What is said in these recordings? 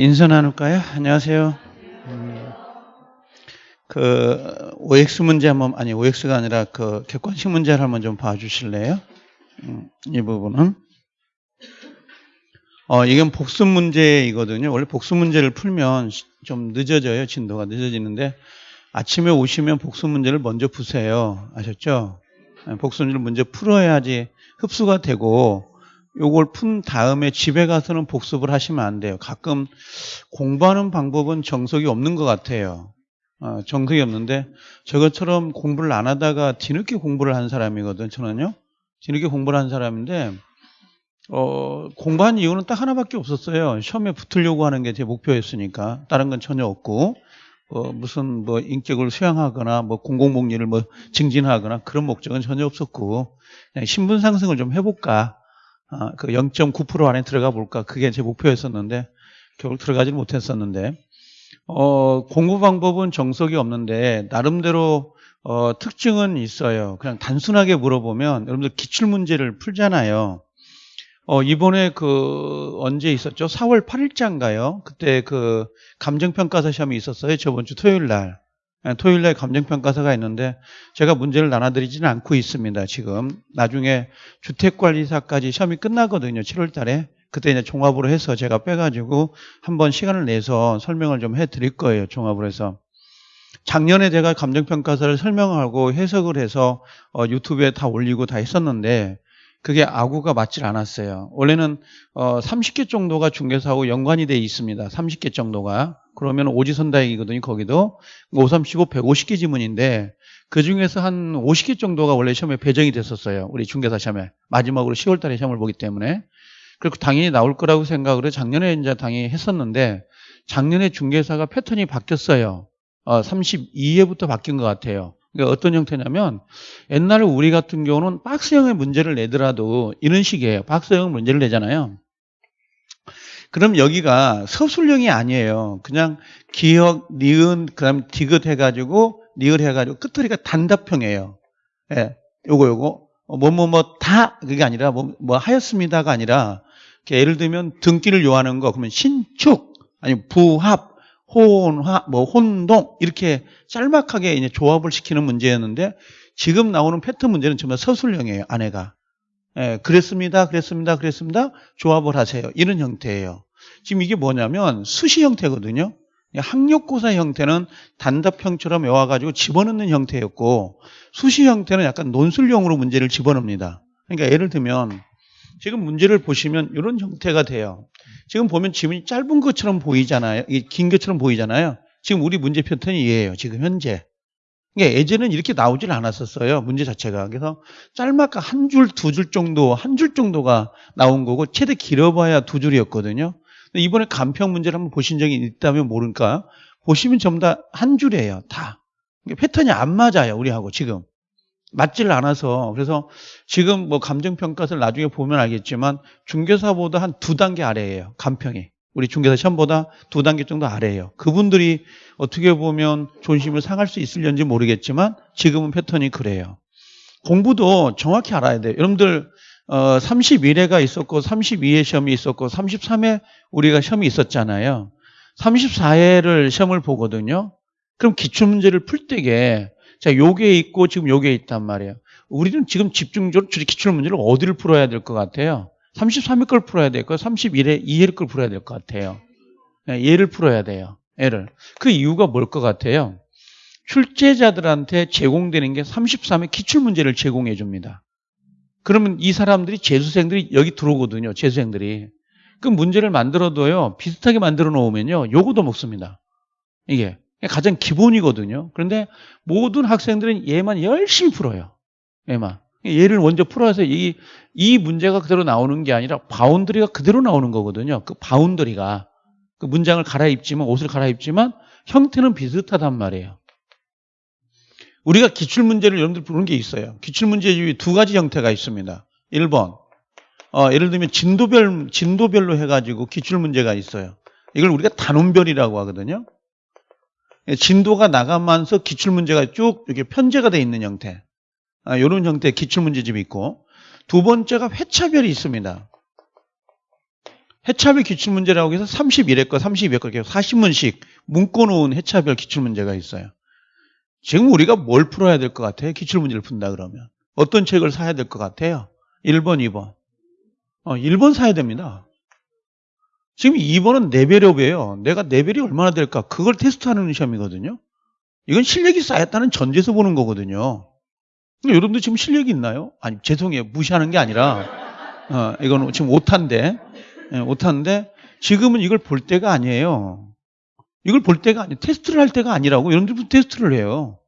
인사 나눌까요? 안녕하세요. 음, 그 OX 문제 한번 아니 OX가 아니라 그 객관식 문제를 한번 좀 봐주실래요? 음, 이 부분은 어 이건 복습 문제이거든요. 원래 복습 문제를 풀면 시- 좀 늦어져요. 진도가 늦어지는데 아침에 오시면 복습 문제를 먼저 푸세요. 아셨죠? 네, 복습 문제를 먼저 풀어야지 흡수가 되고 요걸 푼 다음에 집에 가서는 복습을 하시면 안 돼요. 가끔 공부하는 방법은 정석이 없는 것 같아요. 어, 정석이 없는데 저것처럼 공부를 안 하다가 뒤늦게 공부를 한 사람이거든. 저는요. 뒤늦게 공부를 한 사람인데 어, 공부한 이유는 딱 하나밖에 없었어요. 시험에 붙으려고 하는 게 제 목표였으니까 다른 건 전혀 없고 어, 무슨 뭐 인격을 수양하거나 뭐 공공복리를 뭐 증진하거나 그런 목적은 전혀 없었고 그냥 신분 상승을 좀 해볼까. 아, 그 0.9% 안에 들어가 볼까 그게 제 목표였었는데 결국 들어가지는 못했었는데 어, 공부 방법은 정석이 없는데 나름대로 어, 특징은 있어요. 그냥 단순하게 물어보면 여러분들 기출 문제를 풀잖아요. 어, 이번에 그 언제 있었죠? 4월 8일자인가요? 그때 그 감정평가사 시험이 있었어요. 저번 주 토요일 날. 예, 토요일 날 감정평가사가 있는데 제가 문제를 나눠드리지는 않고 있습니다. 지금 나중에 주택관리사까지 시험이 끝나거든요. 7월 달에. 그때 이제 종합으로 해서 제가 빼가지고 한번 시간을 내서 설명을 좀 해드릴 거예요. 종합으로 해서. 작년에 제가 감정평가사를 설명하고 해석을 해서 어, 유튜브에 다 올리고 다 했었는데 그게 아구가 맞질 않았어요. 원래는 어, 30개 정도가 중개사하고 연관이 돼 있습니다. 30개 정도가. 그러면 오지선다행이거든요. 거기도 5, 35, 150개 지문인데 그 중에서 한 50개 정도가 원래 시험에 배정이 됐었어요. 우리 중개사 시험에. 마지막으로 10월 달에 시험을 보기 때문에. 그리고 당연히 나올 거라고 생각을 해 작년에 이제 당연히 했었는데 작년에 중개사가 패턴이 바뀌었어요. 어, 32회부터 바뀐 것 같아요. 그러니까 어떤 형태냐면 옛날에 우리 같은 경우는 박스형의 문제를 내더라도 이런 식이에요. 박스형 문제를 내잖아요. 그럼 여기가 서술형이 아니에요. 그냥 기억, 니은, 그 다음 디귿 해가지고, 니을 해가지고, 끝머리가 단답형이에요. 예, 요거, 요거. 어, 뭐, 뭐, 뭐, 다, 그게 아니라, 뭐, 뭐, 하였습니다가 아니라, 예를 들면 등기를 요하는 거, 그러면 신축, 아니, 부합, 혼화, 뭐, 혼동, 이렇게 짤막하게 이제 조합을 시키는 문제였는데, 지금 나오는 패턴 문제는 정말 서술형이에요, 아내가. 예, 그랬습니다, 그랬습니다, 그랬습니다. 조합을 하세요. 이런 형태예요. 지금 이게 뭐냐면 수시 형태거든요. 학력고사 형태는 단답형처럼 외워가지고 집어넣는 형태였고 수시 형태는 약간 논술형으로 문제를 집어넣습니다. 그러니까 예를 들면 지금 문제를 보시면 이런 형태가 돼요. 지금 보면 지문이 짧은 것처럼 보이잖아요. 긴 것처럼 보이잖아요. 지금 우리 문제 패턴이 이해예요. 지금 현재. 그러니까 예전에는 이렇게 나오질 않았었어요. 문제 자체가. 그래서 짤막한 한 줄, 두 줄 정도, 한 줄 정도가 나온 거고 최대 길어봐야 두 줄이었거든요. 이번에 간평 문제를 한번 보신 적이 있다면 모를까? 보시면 전부 다 한 줄이에요. 다. 패턴이 안 맞아요. 우리하고 지금. 맞질 않아서. 그래서 지금 뭐 감정평가서를 나중에 보면 알겠지만 중개사보다 한 두 단계 아래예요. 간평이. 우리 중개사 시험보다 두 단계 정도 아래예요. 그분들이 어떻게 보면 존심을 상할 수 있을런지 모르겠지만 지금은 패턴이 그래요. 공부도 정확히 알아야 돼요. 여러분들 어, 31회가 있었고 32회 시험이 있었고 33회 우리가 시험이 있었잖아요. 34회를 시험을 보거든요. 그럼 기출문제를 풀 때게 자 요게 있고 지금 요게 있단 말이에요. 우리는 지금 집중적으로 기출문제를 어디를 풀어야 될 것 같아요? 33회 걸 풀어야 될까요? 31회 2회 걸 풀어야 될 것 같아요. 네, 얘를 풀어야 돼요. 얘를. 그 이유가 뭘 것 같아요? 출제자들한테 제공되는 게 33회 기출문제를 제공해 줍니다. 그러면 이 사람들이 재수생들이 여기 들어오거든요. 재수생들이. 그 문제를 만들어도요. 비슷하게 만들어 놓으면요. 요거도 먹습니다. 이게 가장 기본이거든요. 그런데 모든 학생들은 얘만 열심히 풀어요. 얘만. 얘를 먼저 풀어서 이, 이 문제가 그대로 나오는 게 아니라 boundary가 그대로 나오는 거거든요. 그 boundary가. 그 문장을 갈아입지만, 옷을 갈아입지만 형태는 비슷하단 말이에요. 우리가 기출문제를 여러분들 부르는 게 있어요. 기출문제 중에 두 가지 형태가 있습니다. 1번. 어, 예를 들면 진도별, 진도별로 해가지고 기출문제가 있어요. 이걸 우리가 단원별이라고 하거든요. 진도가 나가면서 기출문제가 쭉 이렇게 편제가 돼 있는 형태. 아, 이런 형태의 기출문제집이 있고 두 번째가 회차별이 있습니다. 해차별 기출문제라고 해서 31회과 32회과 이렇게 40문씩 묶어놓은 해차별 기출문제가 있어요. 지금 우리가 뭘 풀어야 될 것 같아요? 기출문제를 푼다 그러면. 어떤 책을 사야 될 것 같아요? 1번, 2번. 어, 1번 사야 됩니다. 지금 2번은 레벨업이에요. 내가 레벨이 얼마나 될까? 그걸 테스트하는 시험이거든요. 이건 실력이 쌓였다는 전제에서 보는 거거든요. 여러분들 지금 실력이 있나요? 아니, 죄송해요. 무시하는 게 아니라, 어, 이건 지금 오타인데, 예, 오타인데, 지금은 이걸 볼 때가 아니에요. 이걸 볼 때가 아니, 테스트를 할 때가 아니라고. 여러분들 테스트를 해요.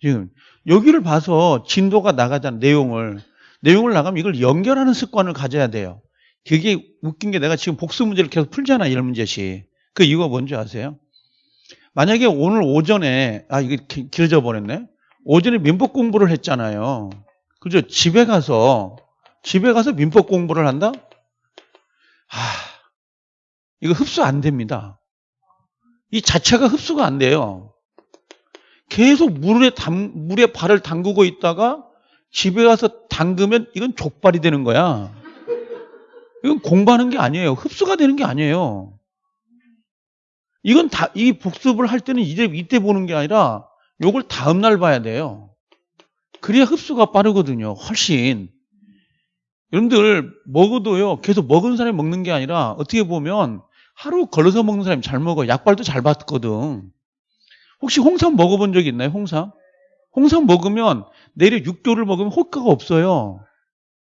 지금. 여기를 봐서 진도가 나가자는 내용을, 내용을 나가면 이걸 연결하는 습관을 가져야 돼요. 그게 웃긴 게 내가 지금 복수 문제를 계속 풀잖아, 이런 문제씩. 그 이유가 뭔지 아세요? 만약에 오늘 오전에, 아, 이게 기- 길어져 버렸네? 오전에 민법 공부를 했잖아요. 그죠? 집에 가서, 집에 가서 민법 공부를 한다? 아, 이거 흡수 안 됩니다. 이 자체가 흡수가 안 돼요. 계속 물에 담, 물에 발을 담그고 있다가 집에 가서 담그면 이건 족발이 되는 거야. 이건 공부하는 게 아니에요. 흡수가 되는 게 아니에요. 이건 다, 이 복습을 할 때는 이제 이때 보는 게 아니라 요걸 다음날 봐야 돼요. 그래야 흡수가 빠르거든요. 훨씬. 여러분들 먹어도요. 계속 먹은 사람이 먹는 게 아니라 어떻게 보면 하루 걸러서 먹는 사람이 잘 먹어. 약발도 잘 받거든. 혹시 홍삼 먹어본 적 있나요? 홍삼? 홍삼 먹으면 내일 6개월을 먹으면 효과가 없어요.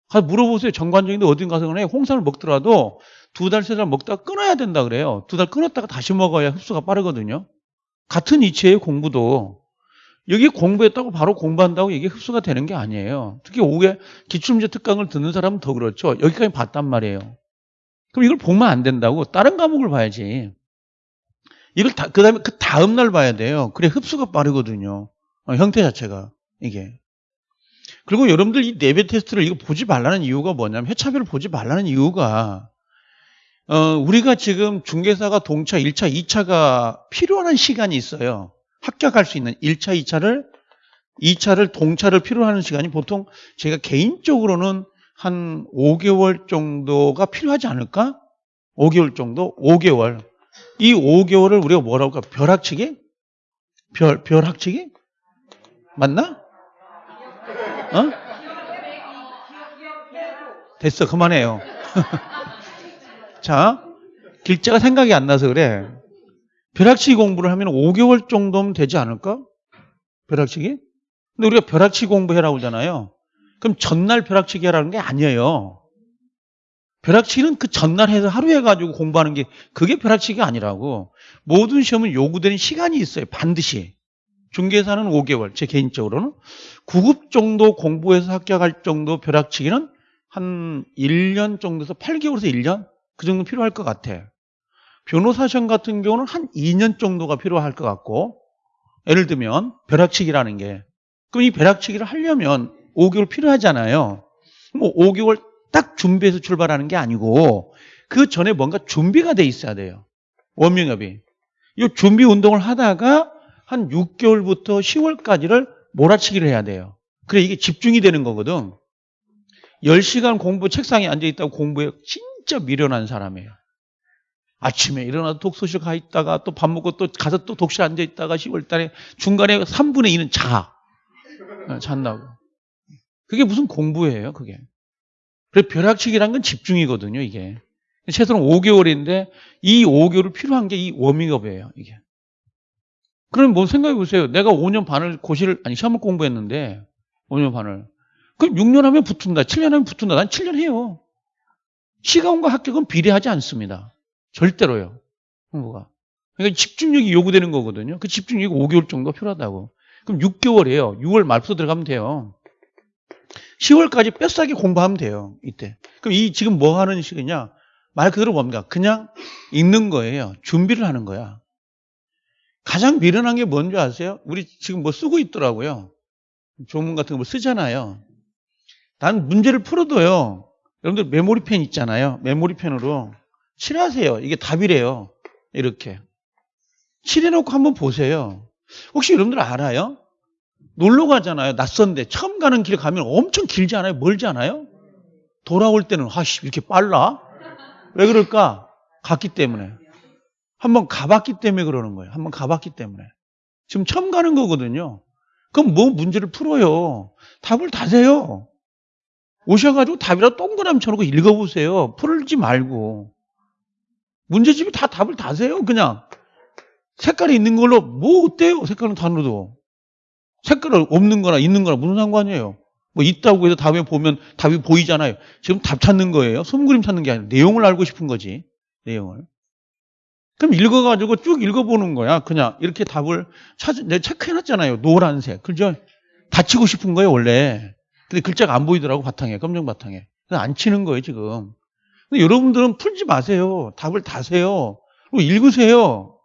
가서 물어보세요. 정관적인데 어딘 가서 그래 홍삼을 먹더라도 두 달, 세 달 먹다가 끊어야 된다 그래요. 두 달 끊었다가 다시 먹어야 흡수가 빠르거든요. 같은 이치예요, 공부도. 여기 공부했다고 바로 공부한다고 이게 흡수가 되는 게 아니에요. 특히 오후에 기출문제 특강을 듣는 사람은 더 그렇죠. 여기까지 봤단 말이에요. 그럼 이걸 보면 안 된다고 다른 과목을 봐야지. 이걸 다, 그 다음에 그 다음날 봐야 돼요. 그래 흡수가 빠르거든요. 어, 형태 자체가, 이게. 그리고 여러분들 이 내배 테스트를 이거 보지 말라는 이유가 뭐냐면 해차별을 보지 말라는 이유가 어, 우리가 지금 중개사가 동차, 1차, 2차가 필요한 시간이 있어요. 합격할 수 있는 1차, 2차를 2차를 동차를 필요로 하는 시간이 보통 제가 개인적으로는 한 5개월 정도가 필요하지 않을까? 5개월 정도? 5개월. 이 5개월을 우리가 뭐라고 할까? 벼락치기? 별, 벼락치기? 맞나? 어? 됐어, 그만해요. 자, 길자가 생각이 안 나서 그래. 벼락치기 공부를 하면 5개월 정도면 되지 않을까? 벼락치기? 근데 우리가 벼락치기 공부해라고 그러잖아요. 그럼 전날 벼락치기 하라는 게 아니에요. 벼락치기는 그 전날 해서 하루 해가지고 공부하는 게 그게 벼락치기가 아니라고. 모든 시험은 요구되는 시간이 있어요. 반드시. 중개사는 5개월, 제 개인적으로는. 9급 정도 공부해서 합격할 정도 벼락치기는 한 1년 정도에서 8개월에서 1년? 그 정도 필요할 것 같아. 변호사 시험 같은 경우는 한 2년 정도가 필요할 것 같고, 예를 들면, 벼락치기라는 게. 그럼 이 벼락치기를 하려면 5개월 필요하잖아요. 뭐 5개월 딱 준비해서 출발하는 게 아니고, 그 전에 뭔가 준비가 돼 있어야 돼요. 원명협이. 이 준비 운동을 하다가 한 6개월부터 10월까지를 몰아치기를 해야 돼요. 그래, 이게 집중이 되는 거거든. 10시간 공부 책상에 앉아 있다고 공부해 진짜 미련한 사람이에요. 아침에 일어나서 독서실 가 있다가 또 밥 먹고 또 가서 또 독실 앉아 있다가 10월 달에 중간에 3분의 2는 자. 어, 잔다고. 그게 무슨 공부예요, 그게. 그래, 벼락치기란 건 집중이거든요, 이게. 최소한 5개월인데 이 5개월을 필요한 게 이 워밍업이에요, 이게. 그럼 뭐 생각해 보세요. 내가 5년 반을 고시를, 아니, 시험을 공부했는데, 5년 반을. 그럼 6년 하면 붙은다, 7년 하면 붙은다. 난 7년 해요. 시간과 합격은 비례하지 않습니다. 절대로요. 공부가. 그러니까 집중력이 요구되는 거거든요. 그 집중력이 5개월 정도 필요하다고. 그럼 6개월이에요. 6월 말부터 들어가면 돼요. 10월까지 뼛싸게 공부하면 돼요. 이때. 그럼 이 지금 뭐 하는 시기냐? 말 그대로 뭡니까? 그냥 읽는 거예요. 준비를 하는 거야. 가장 미련한 게 뭔지 아세요? 우리 지금 뭐 쓰고 있더라고요. 조문 같은 거 뭐 쓰잖아요. 난 문제를 풀어도요. 여러분들 메모리펜 있잖아요. 메모리펜으로 칠하세요. 이게 답이래요. 이렇게. 칠해놓고 한번 보세요. 혹시 여러분들 알아요? 놀러 가잖아요. 낯선데 처음 가는 길 가면 엄청 길지 않아요? 멀지 않아요? 돌아올 때는 아씨 이렇게 빨라? 왜 그럴까? 갔기 때문에. 한번 가봤기 때문에 그러는 거예요. 한번 가봤기 때문에. 지금 처음 가는 거거든요. 그럼 뭐 문제를 풀어요? 답을 다세요. 오셔가지고 답이라 동그라미 쳐놓고 읽어보세요. 풀지 말고. 문제집이 다 답을 다세요. 그냥. 색깔이 있는 걸로 뭐 어때요? 색깔은 단어도. 색깔 없는 거나 있는 거나 무슨 상관이에요? 뭐 있다고 해서 다음에 보면 답이 보이잖아요. 지금 답 찾는 거예요. 손그림 찾는 게 아니라 내용을 알고 싶은 거지. 내용을. 그럼 읽어가지고 쭉 읽어보는 거야. 그냥 이렇게 답을 찾, 내가 체크해놨잖아요. 노란색. 그죠? 다치고 싶은 거예요, 원래. 근데 글자가 안 보이더라고, 바탕에. 검정 바탕에. 그래서 안 치는 거예요, 지금. 여러분들은 풀지 마세요. 답을 다세요. 그리고 읽으세요.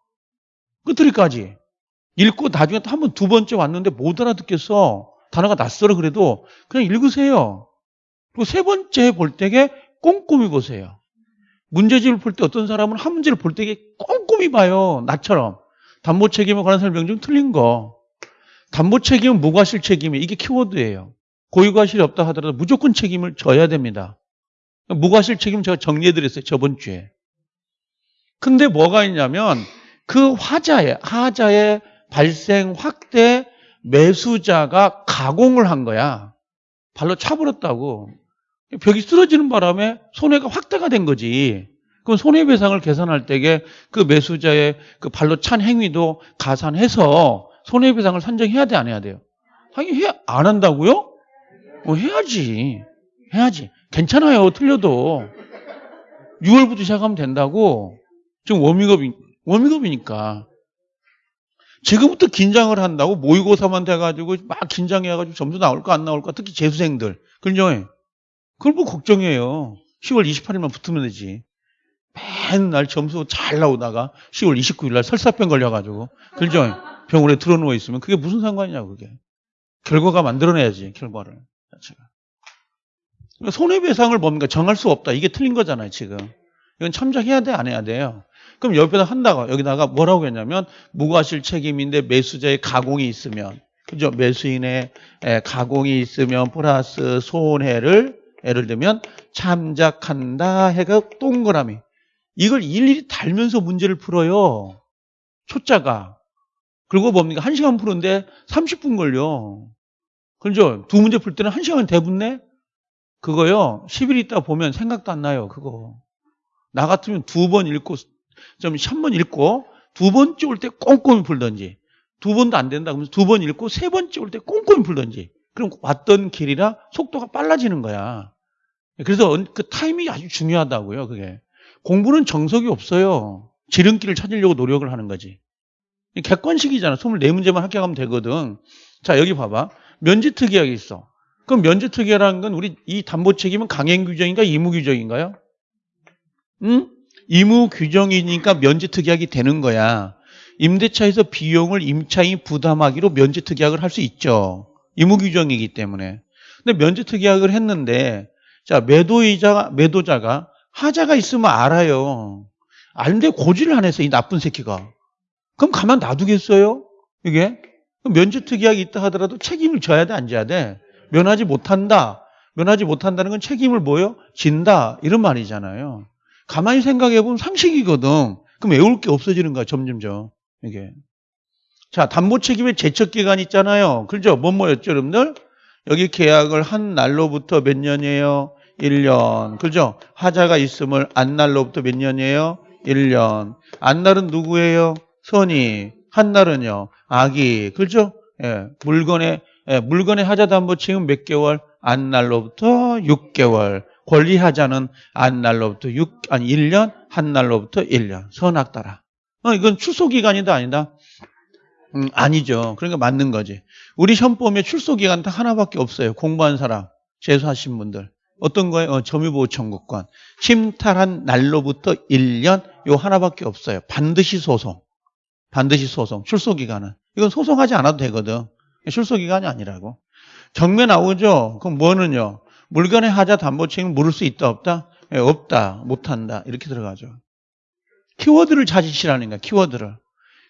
끝들이까지. 읽고 나중에 또 한 번 두 번째 왔는데 못 알아듣겠어. 단어가 낯설어 그래도 그냥 읽으세요. 그리고 세 번째 볼 때에 꼼꼼히 보세요. 문제집을 풀때 어떤 사람은 한 문제를 볼 때에 꼼꼼히 봐요. 나처럼. 담보 책임에 관한 설명 중 틀린 거. 담보 책임은 무과실 책임이 이게 키워드예요. 고유과실이 없다 하더라도 무조건 책임을 져야 됩니다. 무과실 책임 제가 정리해드렸어요. 저번 주에. 근데 뭐가 있냐면 그 화자의, 하자의 발생 확대 매수자가 가공을 한 거야. 발로 차버렸다고. 벽이 쓰러지는 바람에 손해가 확대가 된 거지. 그럼 손해배상을 계산할 때에 그 매수자의 그 발로 찬 행위도 가산해서 손해배상을 산정해야 돼, 안 해야 돼요? 하긴 해, 안 한다고요? 뭐 해야지. 해야지. 괜찮아요, 틀려도. 6월부터 시작하면 된다고. 지금 워밍업, 워밍업이니까. 지금부터 긴장을 한다고 모의고사만 돼가지고 막 긴장해가지고 점수 나올까 안 나올까 특히 재수생들 그죠? 그걸 뭐 걱정해요 10월 28일만 붙으면 되지 맨날 점수 잘 나오다가 10월 29일 날 설사병 걸려가지고 그죠? 병원에 들어누워 있으면 그게 무슨 상관이냐 그게 결과가 만들어내야지 결과를 자체가 그러니까 손해배상을 뭡니까 정할 수 없다 이게 틀린 거잖아요 지금 이건 참작해야 돼 안 해야 돼요 그럼 옆에다 한다가 여기다가 뭐라고 했냐면 무과실 책임인데 매수자의 가공이 있으면 그죠? 매수인의 가공이 있으면 플러스 손해를 예를 들면 참작한다 해가 동그라미 이걸 일일이 달면서 문제를 풀어요. 초짜가. 그리고 뭡니까? 한 시간 푸는데 30분 걸려. 그죠? 두 문제 풀 때는 한 시간 대붙네? 그거요. 10일 있다 보면 생각도 안 나요. 그거. 나 같으면 두 번 읽고 좀 한 번 읽고 두 번째 올 때 꼼꼼히 풀던지 두 번도 안 된다 그러면 두 번 읽고 세 번째 올 때 꼼꼼히 풀던지 그럼 왔던 길이라 속도가 빨라지는 거야. 그래서 그 타이밍이 아주 중요하다고요. 그게 공부는 정석이 없어요. 지름길을 찾으려고 노력을 하는 거지. 객관식이잖아. 24문제만 합격하면 되거든. 자 여기 봐봐. 면제특이하게 있어. 그럼 면제특이라는 건 우리 이 담보 책임은 강행 규정인가 의무 규정인가요? 응? 의무 규정이니까 면제특약이 되는 거야. 임대차에서 비용을 임차인이 부담하기로 면제특약을 할 수 있죠. 의무 규정이기 때문에. 근데 면제특약을 했는데 자 매도이자 매도자가 하자가 있으면 알아요. 아는데 고지를 안 했어 이 나쁜 새끼가. 그럼 가만 놔두겠어요? 이게 면제특약이 있다 하더라도 책임을 져야 돼 안 져야 돼? 면하지 못한다. 면하지 못한다는 건 책임을 뭐요? 진다 이런 말이잖아요. 가만히 생각해 보면 상식이거든. 그럼 외울 게 없어지는 거야, 점점점. 이게. 자, 담보 책임의 제척 기간 있잖아요. 그죠? 뭐 뭐였죠, 여러분들? 여기 계약을 한 날로부터 몇 년이에요? 1년. 그죠? 하자가 있음을 안 날로부터 몇 년이에요? 1년. 안 날은 누구예요? 선이. 한 날은요? 아기. 그죠? 예. 물건의 예, 물건의 하자 담보 책임 몇 개월? 안 날로부터 6개월. 권리 하자는 한 날로부터 6, 아니 1년, 한 날로부터 1년. 선악 따라. 어, 이건 출소 기간이다 아니다? 음, 아니죠. 그러니까 맞는 거지. 우리 현법에 출소 기간 딱 하나밖에 없어요. 공부한 사람, 재수하신 분들. 어떤 거예요? 어, 점유보호 청구권. 침탈한 날로부터 1년 요 하나밖에 없어요. 반드시 소송. 반드시 소송. 출소 기간은. 이건 소송하지 않아도 되거든. 출소 기간이 아니라고. 경매 나오죠? 그럼 뭐는요? 물건의 하자 담보 책임을 물을 수 있다 없다? 예, 없다 못한다 이렇게 들어가죠. 키워드를 찾으시라는 거야 키워드를.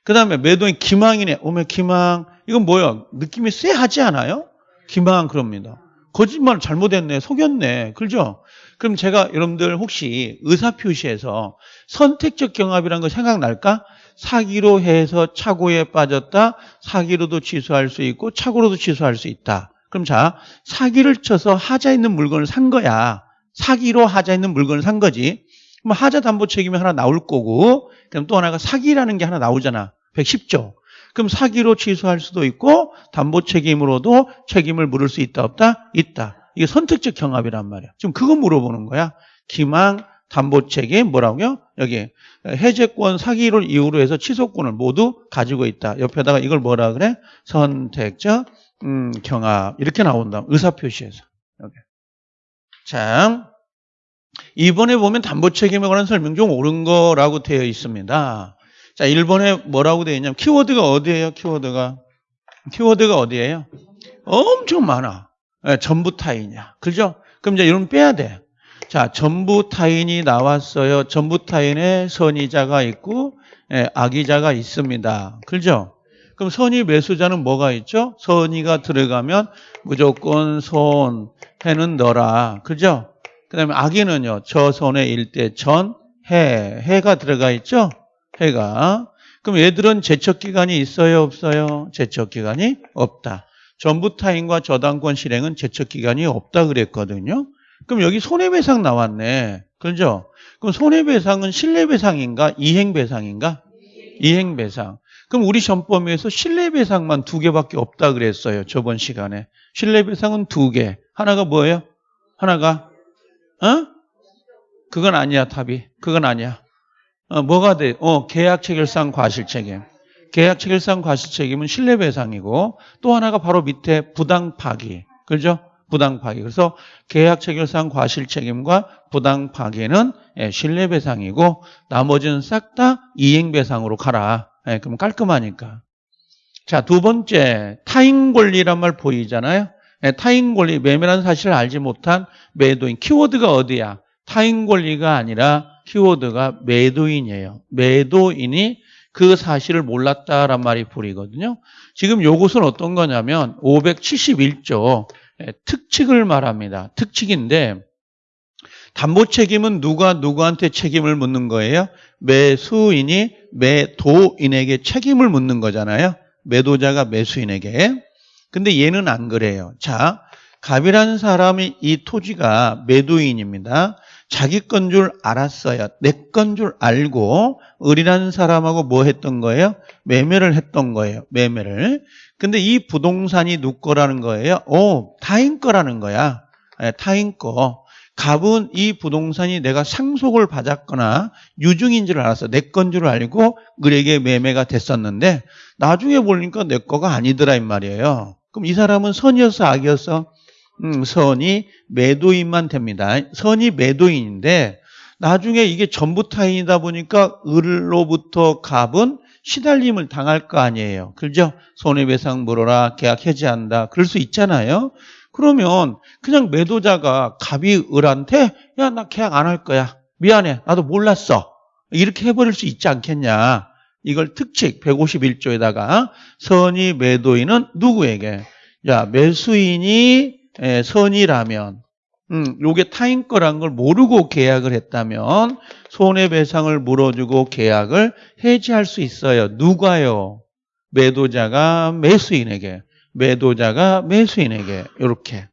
그 다음에 매도인 기망이네. 오면 기망 이건 뭐야? 느낌이 쎄하지 않아요? 기망 그럽니다. 거짓말 잘못했네. 속였네. 그죠? 그럼 제가 여러분들 혹시 의사표시에서 선택적 경합이라는 거 생각날까? 사기로 해서 착오에 빠졌다. 사기로도 취소할 수 있고 착오로도 취소할 수 있다. 그럼 자, 사기를 쳐서 하자 있는 물건을 산 거야. 사기로 하자 있는 물건을 산 거지. 그럼 하자 담보 책임이 하나 나올 거고, 그럼 또 하나가 사기라는 게 하나 나오잖아. 110조. 그럼 사기로 취소할 수도 있고, 담보 책임으로도 책임을 물을 수 있다, 없다? 있다. 이게 선택적 경합이란 말이야. 지금 그거 물어보는 거야. 기망, 담보 책임, 뭐라고요? 여기 해제권 사기를 이유로 해서 취소권을 모두 가지고 있다. 옆에다가 이걸 뭐라 그래? 선택적 음, 경합 이렇게 나온다. 의사표시에서. 여기. 자, 이번에 보면 담보 책임에 관한 설명 중 옳은 거라고 되어 있습니다. 자, 1번에 뭐라고 되어 있냐면 키워드가 어디예요? 키워드가 키워드가 어디예요? 엄청 많아. 예, 전부 타인이야. 그죠? 그럼 이제 이런 빼야 돼. 자, 전부 타인이 나왔어요. 전부 타인에 선의자가 있고 예, 악의자가 있습니다. 그죠? 그럼 선의 매수자는 뭐가 있죠? 선의가 들어가면 무조건 손, 해는 너라. 그죠? 그 다음에 악의는요. 저 손의 일대 전, 해. 해가 들어가 있죠? 해가. 그럼 얘들은 제척기간이 있어요? 없어요? 제척기간이 없다. 전부 타인과 저당권 실행은 제척기간이 없다 그랬거든요. 그럼 여기 손해배상 나왔네. 그죠? 그럼 손해배상은 실내배상인가? 이행배상인가? 이행배상. 그럼 우리 전범위에서 실내배상만 두 개밖에 없다 그랬어요. 저번 시간에. 실내배상은 두 개. 하나가 뭐예요? 하나가, 어? 그건 아니야, 답이. 그건 아니야. 어, 뭐가 돼? 어, 계약 체결상 과실 책임. 계약 체결상 과실 책임은 실내배상이고 또 하나가 바로 밑에 부당 파기. 그죠? 부당 파기. 그래서 계약 체결상 과실 책임과 부당 파기는 예, 실내배상이고 나머지는 싹 다 이행 배상으로 가라. 예, 그럼 깔끔하니까. 자, 두 번째 타인 권리란 말 보이잖아요. 예, 타인 권리 매매라는 사실을 알지 못한 매도인 키워드가 어디야? 타인 권리가 아니라 키워드가 매도인이에요. 매도인이 그 사실을 몰랐다란 말이 불이거든요. 지금 요것은 어떤 거냐면 571조 예, 특칙을 말합니다. 특칙인데 담보 책임은 누가 누구한테 책임을 묻는 거예요? 매수인이 매도인에게 책임을 묻는 거잖아요. 매도자가 매수인에게. 근데 얘는 안 그래요. 자, 갑이라는 사람이 이 토지가 매도인입니다. 자기 건 줄 알았어요. 내 건 줄 알고 을이라는 사람하고 뭐 했던 거예요? 매매를 했던 거예요. 매매를. 근데 이 부동산이 누 거라는 거예요? 오, 타인 거라는 거야. 예, 타인 거. 갑은 이 부동산이 내가 상속을 받았거나 유증인 줄 알았어. 내 건 줄 알고 을에게 매매가 됐었는데 나중에 보니까 내 거가 아니더라 이 말이에요. 그럼 이 사람은 선이었어 악이었어? 음, 선이 매도인만 됩니다. 선이 매도인인데 나중에 이게 전부 타인이다 보니까 을로부터 갑은 시달림을 당할 거 아니에요. 그죠? 손해배상 물어라, 계약 해지한다. 그럴 수 있잖아요. 그러면 그냥 매도자가 갑이 을한테 야, 나 계약 안 할 거야. 미안해. 나도 몰랐어. 이렇게 해버릴 수 있지 않겠냐. 이걸 특칙 151조에다가 선의 매도인은 누구에게? 야, 매수인이 예, 선이라면 음, 요게 타인 거란 걸 모르고 계약을 했다면 손해배상을 물어주고 계약을 해지할 수 있어요. 누가요? 매도자가 매수인에게, 매도자가 매수인에게 이렇게.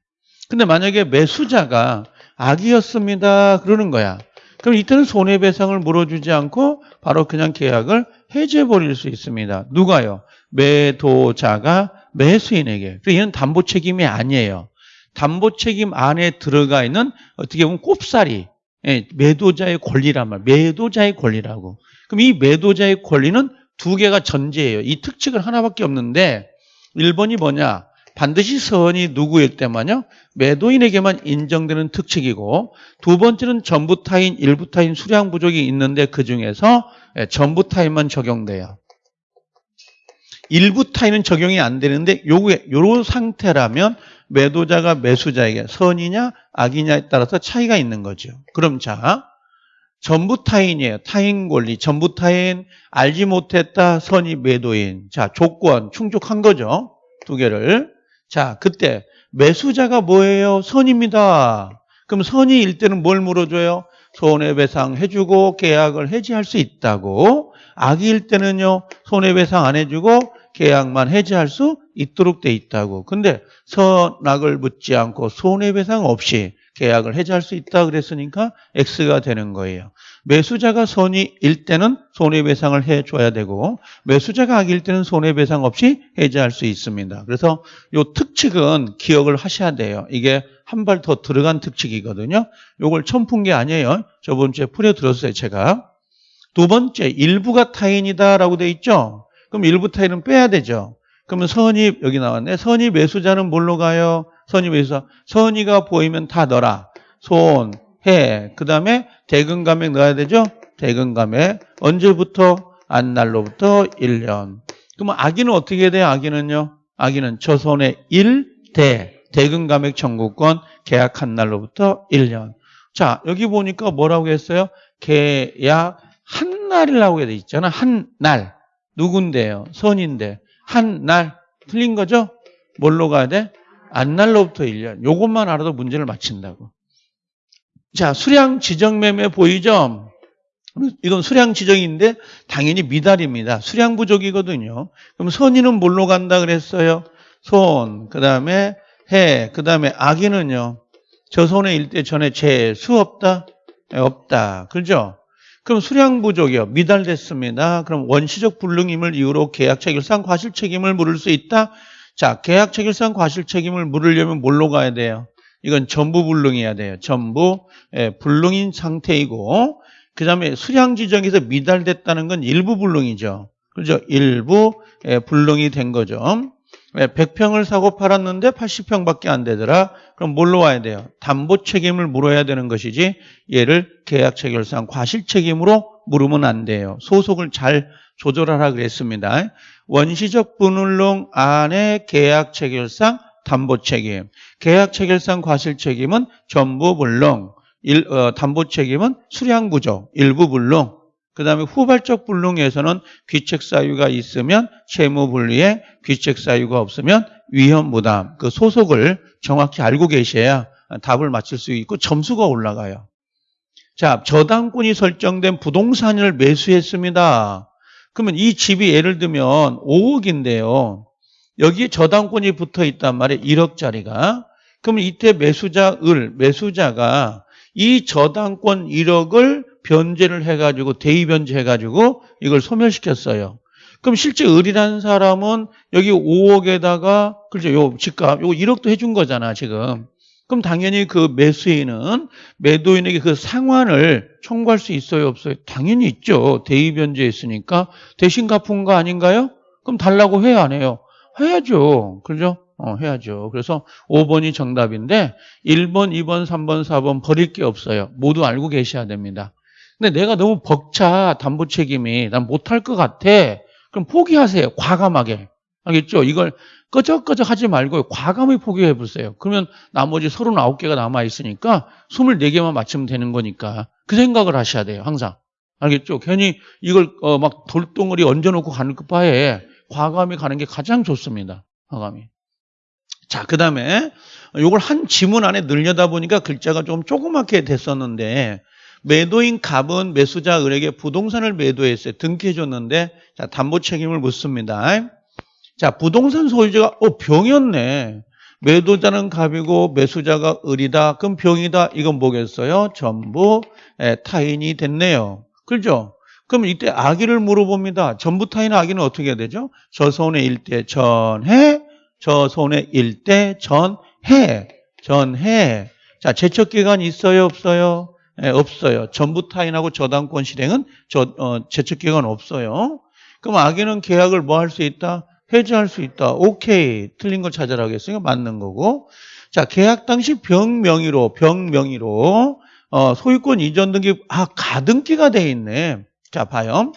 근데 만약에 매수자가 악이었습니다. 그러는 거야. 그럼 이때는 손해배상을 물어주지 않고 바로 그냥 계약을 해지해버릴 수 있습니다. 누가요? 매도자가 매수인에게. 그래서 얘는 담보 책임이 아니에요. 담보 책임 안에 들어가 있는 어떻게 보면 꼽사리, 예, 매도자의 권리란 말, 매도자의 권리라고. 그럼 이 매도자의 권리는 두 개가 전제예요. 이 특칙은 하나밖에 없는데 1번이 뭐냐? 반드시 선이 누구일 때만요. 매도인에게만 인정되는 특칙이고 두 번째는 전부 타인, 일부 타인 수량 부족이 있는데 그 중에서 예, 전부 타인만 적용돼요. 일부 타인은 적용이 안 되는데 요게 요런 상태라면 매도자가 매수자에게 선이냐 악이냐에 따라서 차이가 있는 거죠. 그럼 자 전부 타인이에요. 타인 권리 전부 타인 알지 못했다 선이 매도인 자 조건 충족한 거죠. 두 개를 자 그때 매수자가 뭐예요? 선입니다. 그럼 선이 일 때는 뭘 물어줘요? 손해배상 해주고 계약을 해지할 수 있다고. 악일 때는요, 손해배상 안 해주고 계약만 해지할 수 있도록 돼 있다고. 근데 선악을 묻지 않고 손해배상 없이 계약을 해지할 수 있다 그랬으니까 X가 되는 거예요. 매수자가 선이일 때는 손해배상을 해줘야 되고 매수자가 악일 때는 손해배상 없이 해지할 수 있습니다. 그래서 이 특칙은 기억을 하셔야 돼요. 이게 한 발 더 들어간 특칙이거든요. 이걸 처음 푼 게 아니에요. 저번 주에 풀어들었어요, 제가. 두 번째, 일부가 타인이다라고 돼 있죠. 그럼 일부 타인은 빼야 되죠. 그러면 선이 여기 나왔네. 선이 매수자는 뭘로 가요? 선이 매수자. 선이가 보이면 다 넣어라. 손, 해. 그 다음에 대금 감액 넣어야 되죠? 대금 감액. 언제부터? 안날로부터 1년. 그러면 아기는 어떻게 돼요? 아기는요? 아기는 저손의 1대. 대금 감액 청구권 계약한 날로부터 1년. 자, 여기 보니까 뭐라고 했어요? 계약 한 날이라고 돼 있잖아. 한 날. 누군데요? 선인데. 한 날. 틀린 거죠? 뭘로 가야 돼? 안 날로부터 1년. 요것만 알아도 문제를 맞힌다고. 자, 수량 지정 매매 보이죠? 이건 수량 지정인데 당연히 미달입니다. 수량 부족이거든요. 그럼 선인은 뭘로 간다 그랬어요? 손, 그 다음에 해, 그 다음에 악인은요. 저 손에 일때 전에 재수 없다? 네, 없다. 그죠? 그럼 수량 부족이요. 미달됐습니다. 그럼 원시적 불능임을 이유로 계약 체결상 과실 책임을 물을 수 있다? 자, 계약 체결상 과실 책임을 물으려면 뭘로 가야 돼요? 이건 전부 불능해야 돼요. 전부 예, 불능인 상태이고 그 다음에 수량 지정에서 미달됐다는 건 일부 불능이죠. 그죠? 일부 예, 불능이 된 거죠. 100평을 사고 팔았는데 80평밖에 안 되더라. 그럼 뭘로 와야 돼요? 담보 책임을 물어야 되는 것이지 얘를 계약 체결상 과실 책임으로 물으면 안 돼요. 소속을 잘 조절하라 그랬습니다. 원시적 분울론 안에 계약 체결상 담보 책임, 계약 체결상 과실 책임은 전부 일, 어, 담보 책임은 수량 부족, 일부 불능, 그 다음에 후발적 불능에서는 귀책 사유가 있으면 채무 분리에 귀책 사유가 없으면 위험 부담 그 소속을 정확히 알고 계셔야 답을 맞출 수 있고 점수가 올라가요. 자, 저당권이 설정된 부동산을 매수했습니다. 그러면 이 집이 예를 들면 5억인데요. 여기에 저당권이 붙어 있단 말이에요. 1억짜리가. 그러면 이때 매수자 을, 매수자가 이 저당권 1억을 변제를 해가지고 대의변제 해가지고 이걸 소멸시켰어요. 그럼 실제 을이라는 사람은 여기 5억에다가 그렇죠. 요 집값 요거 1억도 해준 거잖아 지금. 그럼 당연히 그 매수인은 매도인에게 그 상환을 청구할 수 있어요 없어요? 당연히 있죠. 대의변제 했으니까 대신 갚은 거 아닌가요? 그럼 달라고 해야 안 해요? 해야죠. 그죠? 어, 해야죠. 그래서 5번이 정답인데 1번, 2번, 3번, 4번 버릴 게 없어요. 모두 알고 계셔야 됩니다. 근데 내가 너무 벅차 담보 책임이 난 못할 것 같아. 그럼 포기하세요. 과감하게. 알겠죠? 이걸 끄적끄적 하지 말고 과감히 포기해 보세요. 그러면 나머지 39개가 남아 있으니까 24개만 맞추면 되는 거니까 그 생각을 하셔야 돼요. 항상. 알겠죠? 괜히 이걸 어, 막 돌덩어리 얹어놓고 가는 것 바에 과감히 가는 게 가장 좋습니다. 과감히. 자, 그 다음에 이걸 한 지문 안에 늘려다 보니까 글자가 좀 조그맣게 됐었는데 매도인 갑은 매수자 을에게 부동산을 매도했어요. 등기해 줬는데 자 담보 책임을 묻습니다. 자 부동산 소유자가 어 병이었네. 매도자는 갑이고 매수자가 을이다. 그럼 병이다. 이건 뭐겠어요? 전부 예, 타인이 됐네요. 그렇죠? 그럼 이때 아기를 물어봅니다. 전부 타인 아기는 어떻게 되죠? 저 손에 일대 전해, 저 손에 일대 전해, 전해. 자 제척 기간 있어요, 없어요? 예, 없어요. 전부 타인하고 저당권 실행은 저, 어, 제척기간 없어요. 그럼 악인은 계약을 뭐 할 수 있다? 해지할 수 있다. 오케이. 틀린 걸 찾아라 하겠으니까 맞는 거고. 자, 계약 당시 병 명의로, 병 명의로, 어, 소유권 이전 등기, 아, 가등기가 돼 있네. 자, 봐요.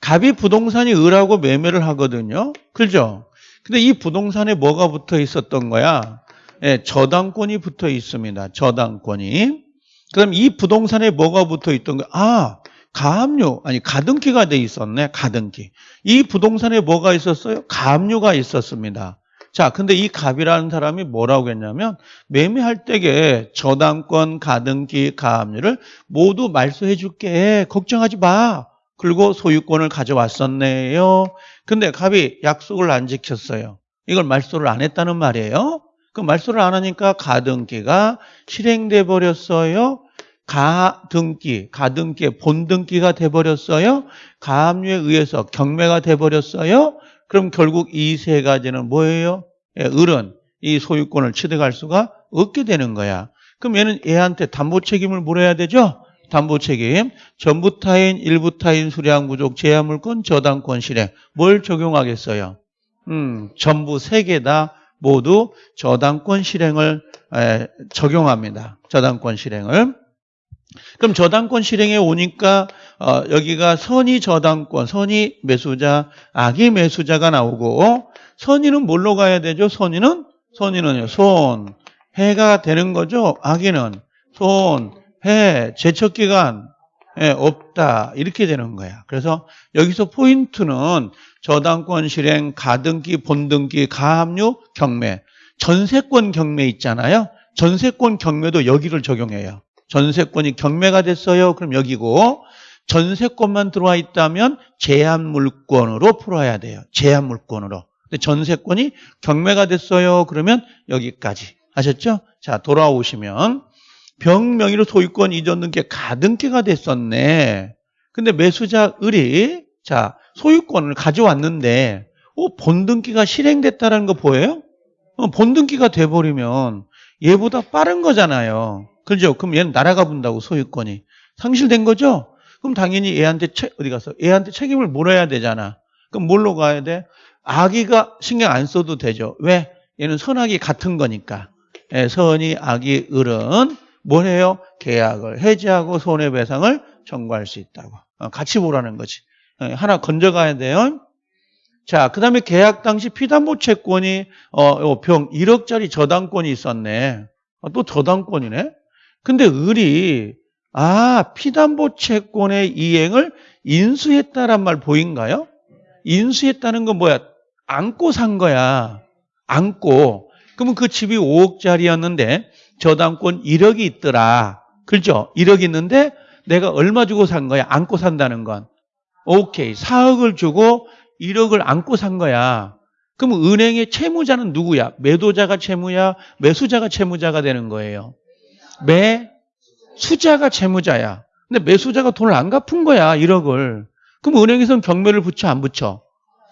갑이 부동산이 을하고 매매를 하거든요. 그죠? 근데 이 부동산에 뭐가 붙어 있었던 거야? 예, 저당권이 붙어 있습니다. 저당권이. 그럼 이 부동산에 뭐가 붙어 있던 거야? 아, 가압류, 아니, 가등기가 돼 있었네. 가등기. 이 부동산에 뭐가 있었어요? 가압류가 있었습니다. 자, 근데 이 갑이라는 사람이 뭐라고 했냐면 매매할 때에 저당권, 가등기, 가압류를 모두 말소해 줄게. 걱정하지 마. 그리고 소유권을 가져왔었네요. 근데 갑이 약속을 안 지켰어요. 이걸 말소를 안 했다는 말이에요. 그 말소를 안 하니까 가등기가 실행돼 버렸어요. 가등기, 가등기의 본등기가 돼 버렸어요. 가압류에 의해서 경매가 돼 버렸어요. 그럼 결국 이 세 가지는 뭐예요? 예, 을은 이 소유권을 취득할 수가 없게 되는 거야. 그럼 얘는 얘한테 담보 책임을 물어야 되죠? 담보 책임, 전부 타인, 일부 타인, 수량 부족, 제한 물권, 저당권 실행. 뭘 적용하겠어요? 음, 전부 세 개 다 모두 저당권 실행을 에, 적용합니다. 저당권 실행을. 그럼 저당권 실행에 오니까 어, 여기가 선의 저당권, 선의 매수자, 악의 매수자가 나오고 선의는 뭘로 가야 되죠? 선의는 선의는요. 손, 해가 되는 거죠. 악의는 손, 해, 제척 기간 예, 없다 이렇게 되는 거야. 그래서 여기서 포인트는 저당권 실행, 가등기, 본등기, 가압류, 경매, 전세권 경매 있잖아요. 전세권 경매도 여기를 적용해요. 전세권이 경매가 됐어요. 그럼 여기고 전세권만 들어와 있다면 제한 물권으로 풀어야 돼요. 제한 물권으로. 근데 전세권이 경매가 됐어요. 그러면 여기까지. 아셨죠? 자, 돌아오시면 병명의로 소유권 이전 등기 가등기가 됐었네. 근데 매수자 을이 자, 소유권을 가져왔는데 어, 본등기가 실행됐다는 거 보여요? 어, 본등기가 돼버리면 얘보다 빠른 거잖아요. 그죠? 그럼 얘는 날아가 본다고 소유권이 상실된 거죠? 그럼 당연히 얘한테 채, 어디 가서 얘한테 책임을 물어야 되잖아. 그럼 뭘로 가야 돼? 아기가 신경 안 써도 되죠. 왜? 얘는 선악이 같은 거니까. 예, 선이 악이 을은 뭘 해요? 계약을 해지하고 손해배상을 청구할 수 있다고. 어, 같이 보라는 거지. 어, 하나 건져가야 돼요. 자, 그 다음에 계약 당시 피담보 채권이, 어, 병 1억짜리 저당권이 있었네. 어, 또 저당권이네? 근데 을이, 아, 피담보 채권의 이행을 인수했다란 말 보인가요? 인수했다는 건 뭐야? 안고 산 거야. 안고. 그러면 그 집이 5억짜리였는데 저당권 1억이 있더라. 그렇죠? 1억 있는데 내가 얼마 주고 산 거야? 안고 산다는 건. 오케이. 4억을 주고 1억을 안고 산 거야. 그럼 은행의 채무자는 누구야? 매도자가 채무야? 매수자가 채무자가 되는 거예요. 매수자가 채무자야. 근데 매수자가 돈을 안 갚은 거야. 1억을. 그럼 은행에서는 경매를 붙여 안 붙여?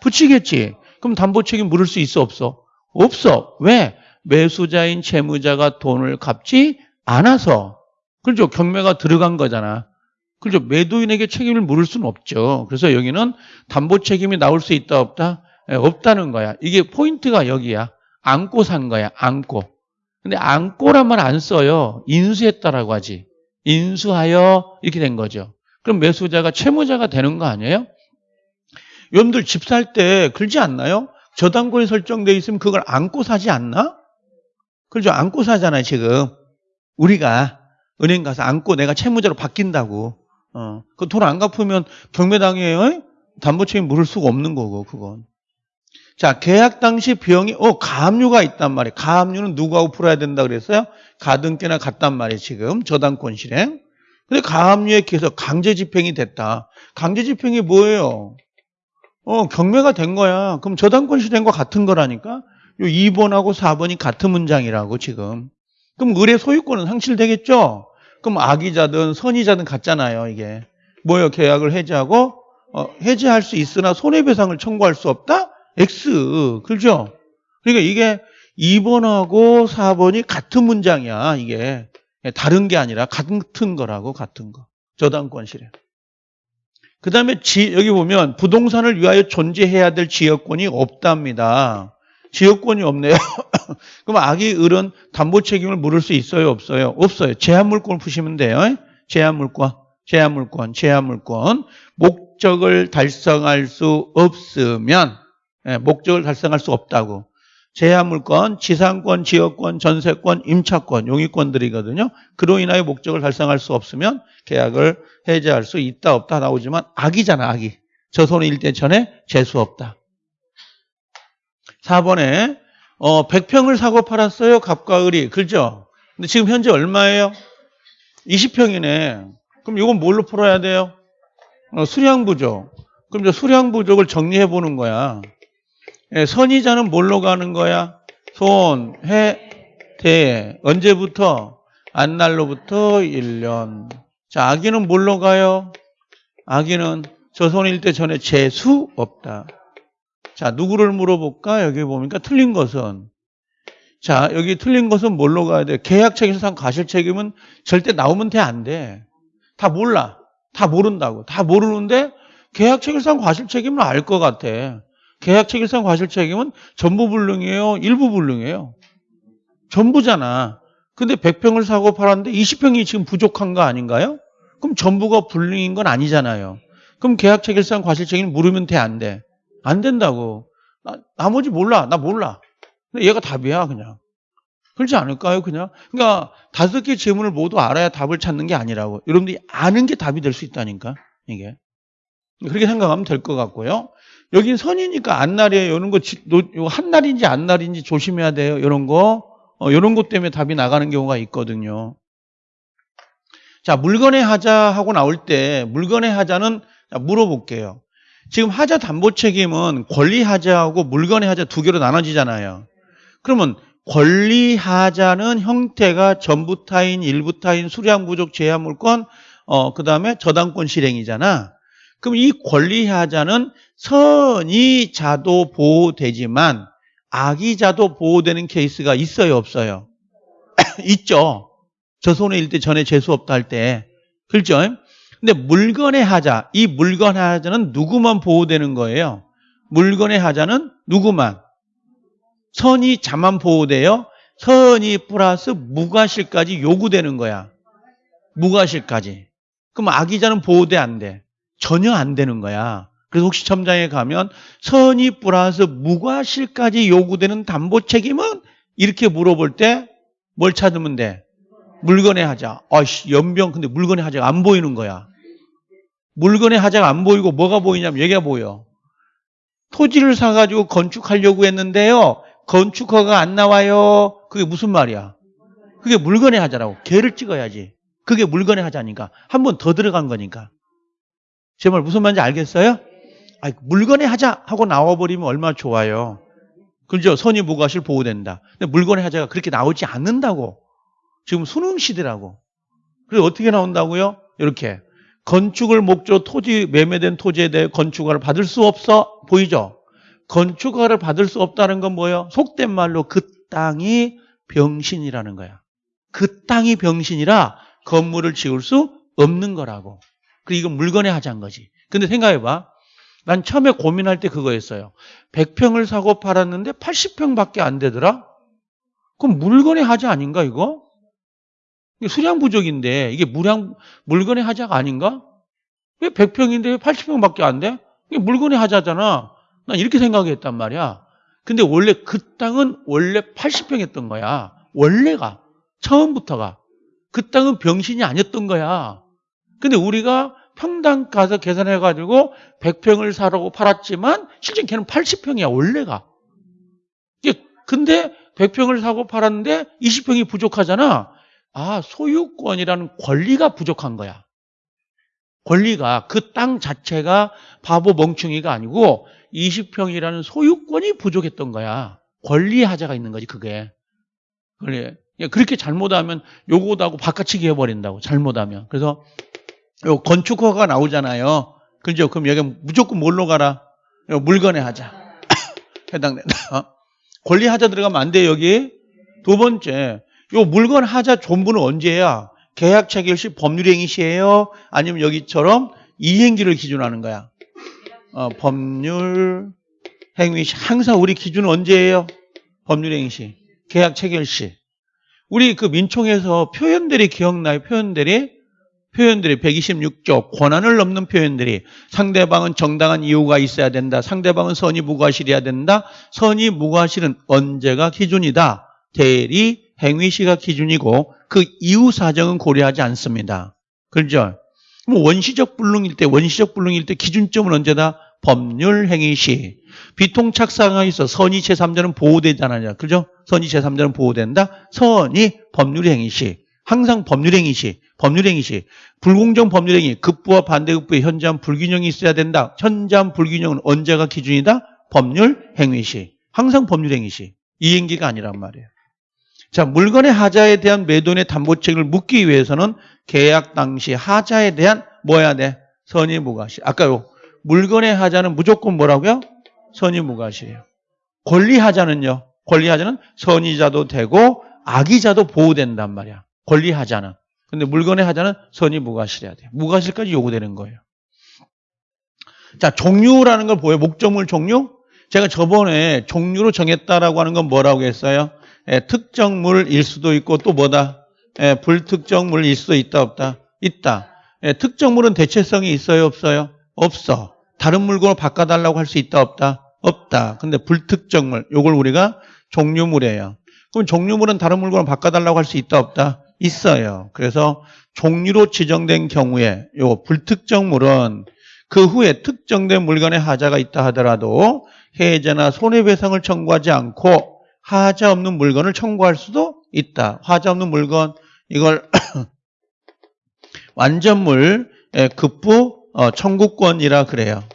붙이겠지. 그럼 담보 책임 물을 수 있어 없어? 없어. 왜? 매수자인 채무자가 돈을 갚지 않아서. 그렇죠. 경매가 들어간 거잖아. 그렇죠. 매도인에게 책임을 물을 수는 없죠. 그래서 여기는 담보 책임이 나올 수 있다 없다? 예, 없다는 거야. 이게 포인트가 여기야. 안고 산 거야. 안고. 근데 안고란 말 안 써요. 인수했다라고 하지. 인수하여 이렇게 된 거죠. 그럼 매수자가 채무자가 되는 거 아니에요? 여러분들 집 살 때 그러지 않나요? 저당권이 설정돼 있으면 그걸 안고 사지 않나? 그렇죠. 안고 사잖아요, 지금. 우리가 은행 가서 안고 내가 채무자로 바뀐다고. 어. 그돈 안 갚으면 경매당해요? 담보 책임 물을 수가 없는 거고, 그건. 자, 계약 당시 비용이, 어, 가압류가 있단 말이에요. 가압류는 누구하고 풀어야 된다 그랬어요? 가등기나 같단 말이에요, 지금. 저당권 실행. 근데 가압류에 기해서 강제 집행이 됐다. 강제 집행이 뭐예요? 어, 경매가 된 거야. 그럼 저당권 실행과 같은 거라니까? 요 2번하고 4번이 같은 문장이라고 지금. 그럼 을의 소유권은 상실되겠죠? 그럼 악의자든 선의자든 같잖아요, 이게. 뭐요? 계약을 해지하고 어, 해지할 수 있으나 손해배상을 청구할 수 없다? X. 그렇죠? 그러니까 이게 2번하고 4번이 같은 문장이야, 이게. 다른 게 아니라 같은 거라고, 같은 거. 저당권 실행. 그 다음에 여기 보면 부동산을 위하여 존재해야 될 지역권이 없답니다. 지역권이 없네요. 그럼 악이 을은 담보 책임을 물을 수 있어요? 없어요? 없어요. 제한물권을 푸시면 돼요. 제한물권, 제한물권, 제한물권. 목적을 달성할 수 없으면, 예, 목적을 달성할 수 없다고. 제한물권, 지상권, 지역권, 전세권, 임차권, 용의권들이거든요. 그로 인하여 목적을 달성할 수 없으면 계약을 해제할 수 있다 없다 나오지만 악이잖아 악이. 저 손에 일대 전에 재수 없다. 4번에 어, 100평을 사고 팔았어요. 갑과 을이. 그죠? 근데 지금 현재 얼마예요? 20평이네. 그럼 이건 뭘로 풀어야 돼요? 어, 수량 부족. 그럼 이제 수량 부족을 정리해 보는 거야. 예, 선이자는 뭘로 가는 거야? 손, 해, 대. 언제부터? 안날로부터 1년. 자, 아기는 뭘로 가요? 아기는 저손일 때 전에 재수 없다. 자, 누구를 물어볼까? 여기 보니까 틀린 것은. 자, 여기 틀린 것은 뭘로 가야 돼? 계약 책임상 과실 책임은 절대 나오면 돼, 안 돼. 다 몰라. 다 모른다고. 다 모르는데 계약 책임상 과실 책임은 알 것 같아. 계약 책임상 과실 책임은 전부 불능이에요? 일부 불능이에요? 전부잖아. 근데 100평을 사고 팔았는데 20평이 지금 부족한 거 아닌가요? 그럼 전부가 불능인 건 아니잖아요. 그럼 계약 책임상 과실 책임을 물으면 돼, 안 돼? 안 된다고. 나, 나머지 몰라. 나 몰라. 근데 얘가 답이야, 그냥. 그렇지 않을까요, 그냥? 그러니까 다섯 개 질문을 모두 알아야 답을 찾는 게 아니라고. 여러분들이 아는 게 답이 될 수 있다니까, 이게. 그렇게 생각하면 될 것 같고요. 여긴 선이니까 안날이에요. 이런 거, 한날인지 안날인지 조심해야 돼요. 이런 거. 어, 이런 것 때문에 답이 나가는 경우가 있거든요. 자, 물건의 하자 하고 나올 때, 물건의 하자는 물어볼게요. 지금 하자 담보 책임은 권리 하자하고 물건의 하자 두 개로 나눠지잖아요. 그러면 권리 하자는 형태가 전부 타인, 일부 타인, 수량 부족, 제한 물건, 어, 그 다음에 저당권 실행이잖아. 그럼 이 권리 하자는 선의자도 보호되지만 악의자도 보호되는 케이스가 있어요, 없어요? 있죠. 저 손에 일때 전에 재수 없다 할 때. 그렇죠? 근데 물건의 하자, 이 물건의 하자는 누구만 보호되는 거예요? 물건의 하자는 누구만? 선의자만 보호돼요? 선의 플러스 무과실까지 요구되는 거야. 무과실까지. 그럼 악의자는 보호돼 안 돼? 전혀 안 되는 거야. 그래서 혹시 첨장에 가면 선의 플러스 무과실까지 요구되는 담보 책임은 이렇게 물어볼 때 뭘 찾으면 돼? 물건의 하자. 아씨, 연병 근데 물건의 하자가 안 보이는 거야. 물건의 하자가 안 보이고 뭐가 보이냐면 얘가 보여. 토지를 사가지고 건축하려고 했는데요. 건축허가 안 나와요. 그게 무슨 말이야? 그게 물건의 하자라고. 개를 찍어야지. 그게 물건의 하자니까. 한 번 더 들어간 거니까. 제 말 무슨 말인지 알겠어요? 아니, 물건의 하자 하고 나와버리면 얼마나 좋아요. 그죠? 선의 무과실 보호된다. 근데 물건의 하자가 그렇게 나오지 않는다고. 지금 수능 시대라고. 그래서 어떻게 나온다고요? 이렇게. 건축을 목적 토지, 매매된 토지에 대해 건축허를 받을 수 없어. 보이죠? 건축허를 받을 수 없다는 건 뭐예요? 속된 말로 그 땅이 병신이라는 거야. 그 땅이 병신이라 건물을 지을 수 없는 거라고. 그 이건 물건의 하자인 거지. 근데 생각해봐. 난 처음에 고민할 때 그거였어요. 100평을 사고 팔았는데 80평밖에 안 되더라? 그럼 물건의 하자 아닌가 이거? 수량 부족인데 이게 물량, 물건의 하자가 아닌가? 왜 100평인데 왜 80평밖에 안 돼? 이게 물건의 하자잖아. 난 이렇게 생각했단 말이야. 근데 원래 그 땅은 원래 80평이었던 거야. 원래가. 처음부터가. 그 땅은 병신이 아니었던 거야. 근데 우리가 평당 가서 계산해 가지고 100평을 사라고 팔았지만 실제 걔는 80평이야, 원래가. 근데 100평을 사고 팔았는데 20평이 부족하잖아. 아, 소유권이라는 권리가 부족한 거야. 권리가 그 땅 자체가 바보 멍충이가 아니고 20평이라는 소유권이 부족했던 거야. 권리 하자가 있는 거지, 그게. 그래. 그렇게 잘못하면 요거하고 바깥치기 해버린다고, 잘못하면. 그래서 요 건축허가 나오잖아요. 그죠? 그럼 여기 무조건 뭘로 가라? 물건에 하자. 해당된다. 권리 하자 들어가면 안 돼, 여기. 두 번째, 요 물건 하자 전부는 언제야? 계약 체결 시 법률 행위 시에요? 아니면 여기처럼 이행기를 기준하는 거야? 어, 법률 행위 시 항상 우리 기준은 언제예요? 법률 행위 시 계약 체결 시 우리 그 민총에서 표현들이 기억나요? 표현들이 표현들이 126조 권한을 넘는 표현들이 상대방은 정당한 이유가 있어야 된다. 상대방은 선의 무과실이어야 된다. 선의 무과실은 언제가 기준이다. 대리 행위시가 기준이고 그 이후 사정은 고려하지 않습니다. 그렇죠? 뭐 원시적 불능일 때 원시적 불능일 때 기준점은 언제다? 법률 행위시. 비통착상하에 있어 선의 제3자는 보호되잖아요. 그죠? 선의 제3자는 보호된다. 선의 법률 행위시. 항상 법률 행위시. 법률 행위시. 불공정 법률 행위. 급부와 반대급부의 현저한 불균형이 있어야 된다. 현저한 불균형은 언제가 기준이다? 법률 행위시. 항상 법률 행위시. 이행기가 아니란 말이에요. 자, 물건의 하자에 대한 매도인의 담보책을 묻기 위해서는 계약 당시 하자에 대한 뭐야 돼? 선의 무과시. 아까요. 물건의 하자는 무조건 뭐라고요? 선의 무과시예요. 권리 하자는요. 권리 하자는 선의자도 되고 악의자도 보호된단 말이야. 권리 하자는. 근데 물건의 하자는 선의 무과실해야 돼. 무과실까지 요구되는 거예요. 자, 종류라는 걸 보여요. 목적물 종류? 제가 저번에 종류로 정했다라고 하는 건 뭐라고 했어요? 예, 특정물일 수도 있고 또 뭐다? 예, 불특정물일 수도 있다 없다? 있다. 예, 특정물은 대체성이 있어요 없어요? 없어. 다른 물건을 바꿔달라고 할 수 있다 없다? 없다. 근데 불특정물 요걸 우리가 종류물이에요. 그럼 종류물은 다른 물건을 바꿔달라고 할 수 있다 없다? 있어요. 그래서 종류로 지정된 경우에 요 불특정물은 그 후에 특정된 물건의 하자가 있다 하더라도 해제나 손해배상을 청구하지 않고 하자 없는 물건을 청구할 수도 있다. 하자 없는 물건 이걸 완전물 예, 급부 어, 청구권이라 그래요.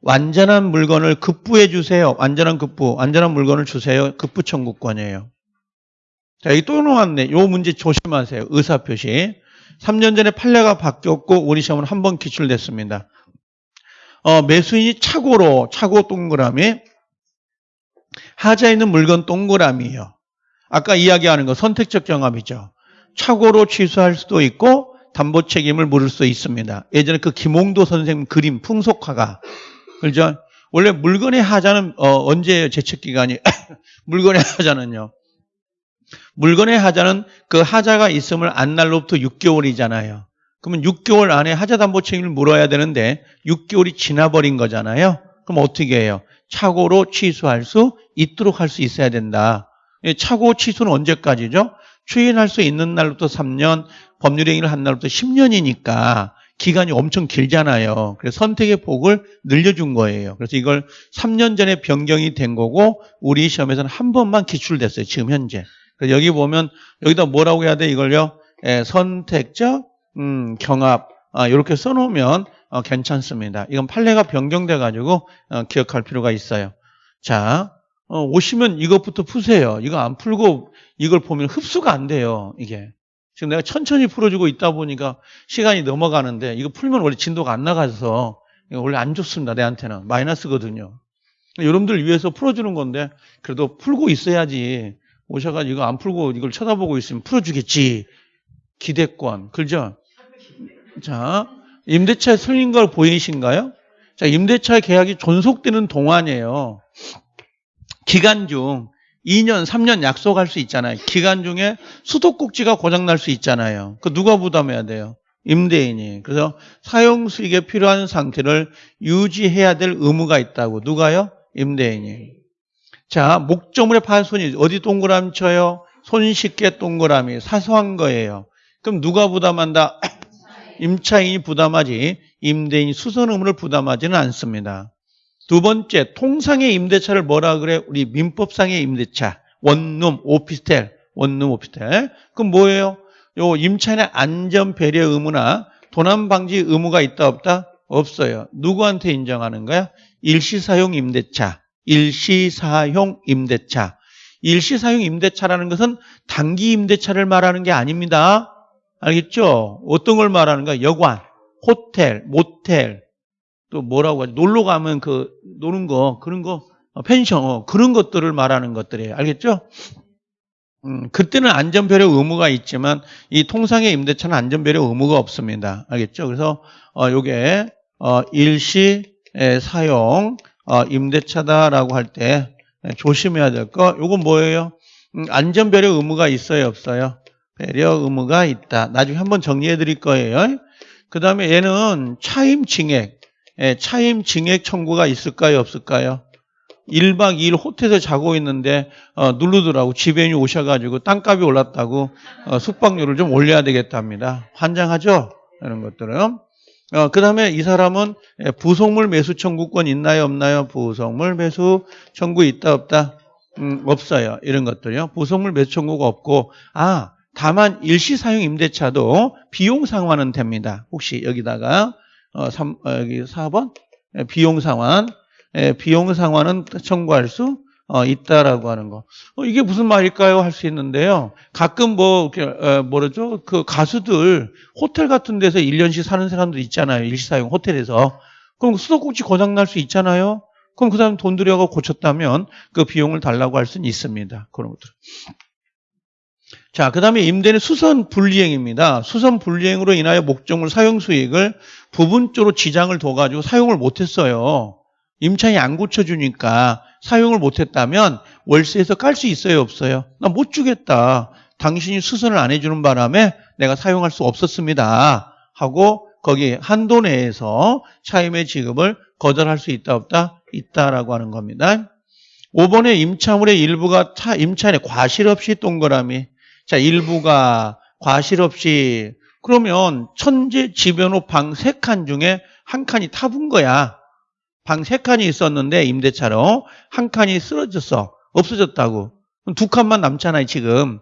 완전한 물건을 급부해 주세요. 완전한 급부, 완전한 물건을 주세요. 급부 청구권이에요. 자, 여기 또 나왔네. 요 문제 조심하세요. 의사표시. 3년 전에 판례가 바뀌었고 우리 시험은 한 번 기출됐습니다. 어, 매수인이 차고로 차고 동그라미 하자 있는 물건 동그라미예요. 아까 이야기하는 거 선택적 경합이죠. 착오로 취소할 수도 있고 담보 책임을 물을 수 있습니다. 예전에 그 김홍도 선생님 그림 풍속화가 그죠? 원래 물건의 하자는 어, 언제예요? 제척 기간이 물건의 하자는요. 물건의 하자는 그 하자가 있음을 안 날로부터 6개월이잖아요. 그러면 6개월 안에 하자 담보 책임을 물어야 되는데 6개월이 지나버린 거잖아요. 그럼 어떻게 해요? 착오로 취소할 수 있도록 할 수 있어야 된다. 착오 취소는 언제까지죠? 추인할 수 있는 날부터 3년, 법률행위를 한 날부터 10년이니까 기간이 엄청 길잖아요. 그래서 선택의 폭을 늘려준 거예요. 그래서 이걸 3년 전에 변경이 된 거고 우리 시험에서는 한 번만 기출됐어요. 지금 현재. 그래서 여기 보면 여기다 뭐라고 해야 돼 이걸요? 예, 선택적 음, 경합 아, 이렇게 써놓으면 어, 괜찮습니다. 이건 판례가 변경돼 가지고 어, 기억할 필요가 있어요. 자, 어, 오시면 이것부터 푸세요. 이거 안 풀고 이걸 보면 흡수가 안 돼요. 이게. 지금 내가 천천히 풀어주고 있다 보니까 시간이 넘어가는데 이거 풀면 원래 진도가 안 나가서 원래 안 좋습니다. 내한테는. 마이너스거든요. 여러분들 위해서 풀어주는 건데 그래도 풀고 있어야지 오셔가지고 이거 안 풀고 이걸 쳐다보고 있으면 풀어주겠지. 기대권. 그죠? 자, 임대차 틀린 걸 보이신가요? 자, 임대차 계약이 존속되는 동안이에요. 기간 중 2년, 3년 약속할 수 있잖아요. 기간 중에 수도꼭지가 고장날 수 있잖아요. 그 누가 부담해야 돼요? 임대인이. 그래서 사용 수익에 필요한 상태를 유지해야 될 의무가 있다고. 누가요? 임대인이. 자, 목적물의 파손이 어디 동그라미 쳐요? 손쉽게 동그라미. 사소한 거예요. 그럼 누가 부담한다? 임차인이 부담하지 임대인이 수선 의무를 부담하지는 않습니다. 두 번째, 통상의 임대차를 뭐라 그래? 우리 민법상의 임대차. 원룸, 오피스텔, 원룸, 오피스텔. 그럼 뭐예요? 요 임차인의 안전 배려 의무나 도난 방지 의무가 있다 없다? 없어요. 누구한테 인정하는 거야? 일시사용 임대차. 일시사용 임대차. 일시사용 임대차라는 것은 단기 임대차를 말하는 게 아닙니다. 알겠죠? 어떤 걸 말하는가? 여관, 호텔, 모텔, 또 뭐라고 하지? 놀러 가면 그 노는 거 그런 거 어, 펜션 어, 그런 것들을 말하는 것들이에요. 알겠죠? 음, 그때는 안전배려 의무가 있지만 이 통상의 임대차는 안전배려 의무가 없습니다. 알겠죠? 그래서 어 요게 어 일시 사용 어 임대차다라고 할 때 조심해야 될 거. 요건 뭐예요? 음, 안전배려 의무가 있어요, 없어요? 배려 의무가 있다. 나중에 한번 정리해 드릴 거예요. 그 다음에 얘는 차임 징액, 예, 차임 징액 청구가 있을까요? 없을까요? 1박 2일 호텔에서 자고 있는데 어, 누르더라고 지배인이 오셔가지고 땅값이 올랐다고 어, 숙박료를 좀 올려야 되겠답니다. 환장하죠? 이런 것들은. 어, 그 다음에 이 사람은 예, 부속물 매수 청구권 있나요, 없나요? 부속물 매수 청구 있다, 없다? 음, 없어요. 이런 것들이요. 부속물 매수 청구가 없고, 아, 다만 일시 사용 임대차도 비용 상환은 됩니다. 혹시 여기다가, 어, 3, 어, 여기 4번? 예, 비용 상환. 예, 비용 상환은 청구할 수 어, 있다라고 하는 거. 어, 이게 무슨 말일까요? 할 수 있는데요. 가끔 뭐, 어, 뭐라죠? 그 가수들 호텔 같은 데서 1년씩 사는 사람들 있잖아요. 일시사용 호텔에서. 그럼 수도꼭지 고장날 수 있잖아요. 그럼 그 사람 돈 들여가 고쳤다면 그 비용을 달라고 할 수는 있습니다. 그런 것들. 자, 그 다음에 임대는 수선 분리행입니다. 수선 분리행으로 인하여 목적물 사용 수익을 부분적으로 지장을 둬가지고 사용을 못했어요. 임차인이 안 고쳐주니까 사용을 못했다면 월세에서 깔 수 있어요, 없어요? 나 못 주겠다. 당신이 수선을 안 해주는 바람에 내가 사용할 수 없었습니다. 하고 거기 한도 내에서 차임의 지급을 거절할 수 있다, 없다? 있다라고 하는 겁니다. 5번에 임차물의 일부가 차, 임차인의 과실 없이 동그라미. 자, 일부가 과실 없이 그러면 천재 지변호 방 세 칸 중에 한 칸이 타분 거야. 방 세 칸이 있었는데 임대차로 한 칸이 쓰러졌어. 없어졌다고. 두 칸만 남잖아요, 지금.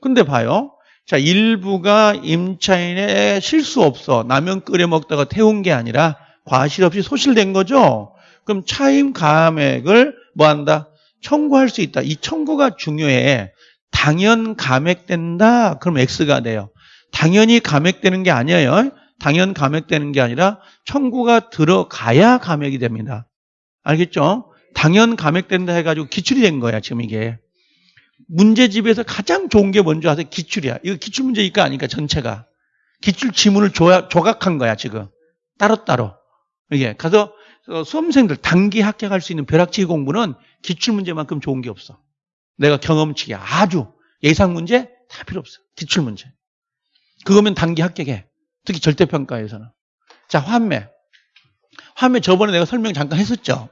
근데 봐요. 자, 일부가 임차인의 실수 없어. 라면 끓여 먹다가 태운 게 아니라 과실 없이 소실된 거죠. 그럼 차임 감액을 뭐 한다? 청구할 수 있다. 이 청구가 중요해. 당연 감액된다. 그럼 X가 돼요. 당연히 감액되는 게 아니에요. 당연 감액되는 게 아니라 청구가 들어가야 감액이 됩니다. 알겠죠? 당연 감액된다 해가지고 기출이 된 거야, 지금 이게. 문제집에서 가장 좋은 게 뭔지 아세요? 기출이야. 이거 기출 문제니까 아니까 전체가. 기출 지문을 조각한 거야, 지금. 따로따로. 이게. 가서 수험생들 단기 합격할 수 있는 벼락치기 공부는 기출 문제만큼 좋은 게 없어. 내가 경험치기 아주 예상 문제 다 필요 없어. 기출 문제. 그거면 단기 합격해. 특히 절대평가에서는. 자, 환매. 환매 저번에 내가 설명 잠깐 했었죠.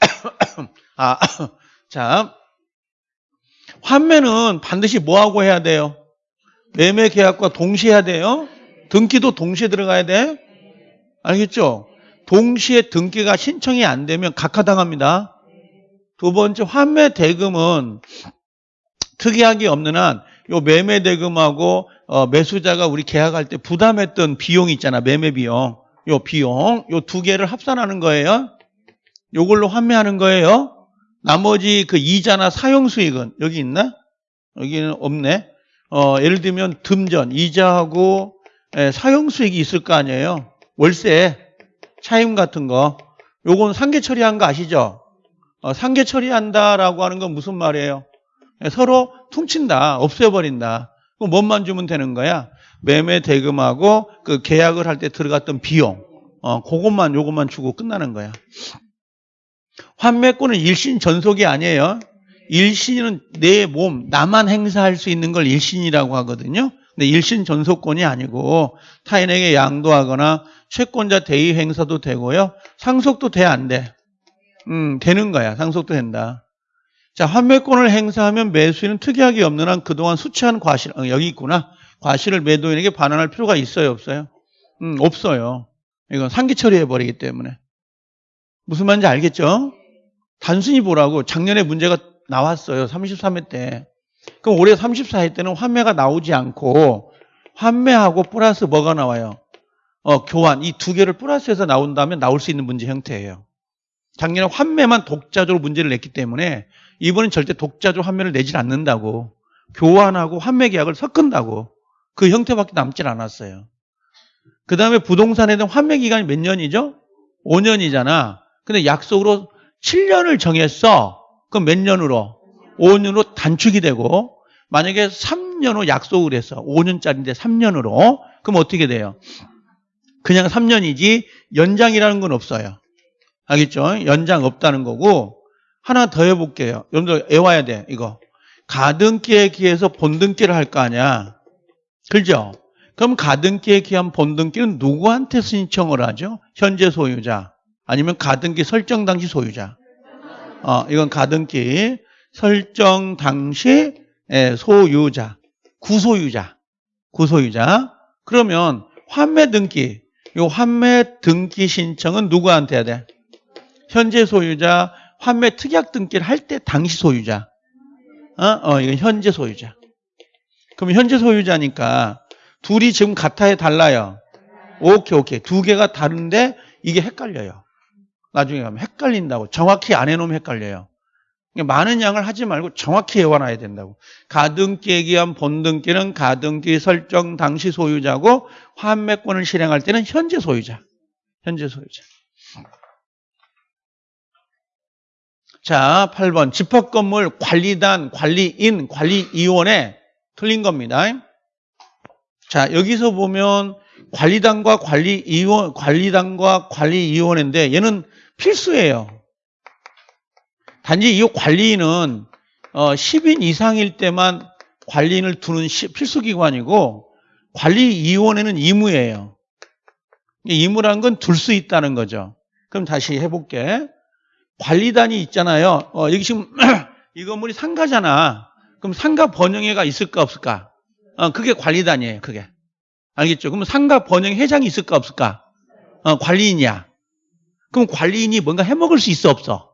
아, 자. 환매는 반드시 뭐하고 해야 돼요? 매매 계약과 동시에 해야 돼요. 등기도 동시에 들어가야 돼. 알겠죠? 동시에 등기가 신청이 안 되면 각하당합니다. 두 번째 환매 대금은 특이하게 없는 한 요 매매 대금하고 어, 매수자가 우리 계약할 때 부담했던 비용이 있잖아. 매매 비용. 요 비용 요 두 개를 합산하는 거예요. 요걸로 환매하는 거예요. 나머지 그 이자나 사용 수익은 여기 있나? 여기는 없네. 어, 예를 들면 듬전 이자하고 예, 사용 수익이 있을 거 아니에요. 월세 차임 같은 거. 요건 상계 처리한 거 아시죠? 어, 상계 처리한다라고 하는 건 무슨 말이에요? 예, 서로 퉁친다, 없애버린다. 그럼 뭔만 주면 되는 거야? 매매 대금하고 그 계약을 할 때 들어갔던 비용. 어, 그것만 요것만 주고 끝나는 거야. 환매권은 일신 전속이 아니에요. 일신은 내 몸, 나만 행사할 수 있는 걸 일신이라고 하거든요. 근데 일신 전속권이 아니고 타인에게 양도하거나 채권자 대의 행사도 되고요. 상속도 돼, 안 돼? 음, 되는 거야. 상속도 된다. 자, 환매권을 행사하면 매수인은 특이하게 없는 한 그동안 수취한 과실, 어, 여기 있구나. 과실을 매도인에게 반환할 필요가 있어요, 없어요? 음, 없어요. 이건 상기 처리해버리기 때문에. 무슨 말인지 알겠죠? 단순히 보라고 작년에 문제가 나왔어요. 33회 때. 그럼 올해 34회 때는 환매가 나오지 않고 환매하고 플러스 뭐가 나와요? 어, 교환. 이 두 개를 플러스해서 나온다면 나올 수 있는 문제 형태예요. 작년에 환매만 독자적으로 문제를 냈기 때문에 이번엔 절대 독자적 환매를 내질 않는다고. 교환하고 환매 계약을 섞은다고. 그 형태밖에 남질 않았어요. 그 다음에 부동산에 대한 환매 기간이 몇 년이죠? 5년이잖아. 근데 약속으로 7년을 정했어. 그럼 몇 년으로? 5년으로 단축이 되고 만약에 3년 후 약속을 했어. 5년짜리인데 3년으로. 그럼 어떻게 돼요? 그냥 3년이지 연장이라는 건 없어요. 알겠죠? 연장 없다는 거고 하나 더 해볼게요. 여러분들 애와야 돼. 이거. 가등기에 기해서 본등기를 할 거 아니야. 그죠? 그럼 가등기에 기한 본등기는 누구한테 신청을 하죠? 현재 소유자. 아니면 가등기 설정 당시 소유자. 어, 이건 가등기 설정 당시 소유자. 구소유자. 구소유자. 그러면 환매 등기 요 환매 등기 신청은 누구한테 해야 돼? 현재 소유자 환매 특약 등기를 할 때 당시 소유자. 어? 어, 이건 현재 소유자. 그럼 현재 소유자니까 둘이 지금 같아요, 달라요? 오케이, 오케이. 두 개가 다른데 이게 헷갈려요. 나중에 가면 헷갈린다고. 정확히 안 해놓으면 헷갈려요. 그러니까 많은 양을 하지 말고 정확히 외워놔야 된다고. 가등기에 기한 본등기는 가등기 설정 당시 소유자고 환매권을 실행할 때는 현재 소유자. 현재 소유자. 자, 8번. 집합 건물 관리단, 관리인, 관리위원회 틀린 겁니다. 자, 여기서 보면 관리단과 관리위원, 관리단과 관리위원회인데 얘는 필수예요. 단지 이 관리인은 어, 10인 이상일 때만 관리인을 두는 시- 필수 기관이고 관리위원회는 의무예요. 의무라는 건둘 수 있다는 거죠. 그럼 다시 해볼게. 관리단이 있잖아요. 어, 여기 지금 이 건물이 상가잖아. 그럼 상가 번영회가 있을까 없을까? 어, 그게 관리단이에요. 그게. 알겠죠? 그럼 상가 번영 회장이 있을까 없을까? 어, 관리인이야. 그럼 관리인이 뭔가 해먹을 수 있어 없어?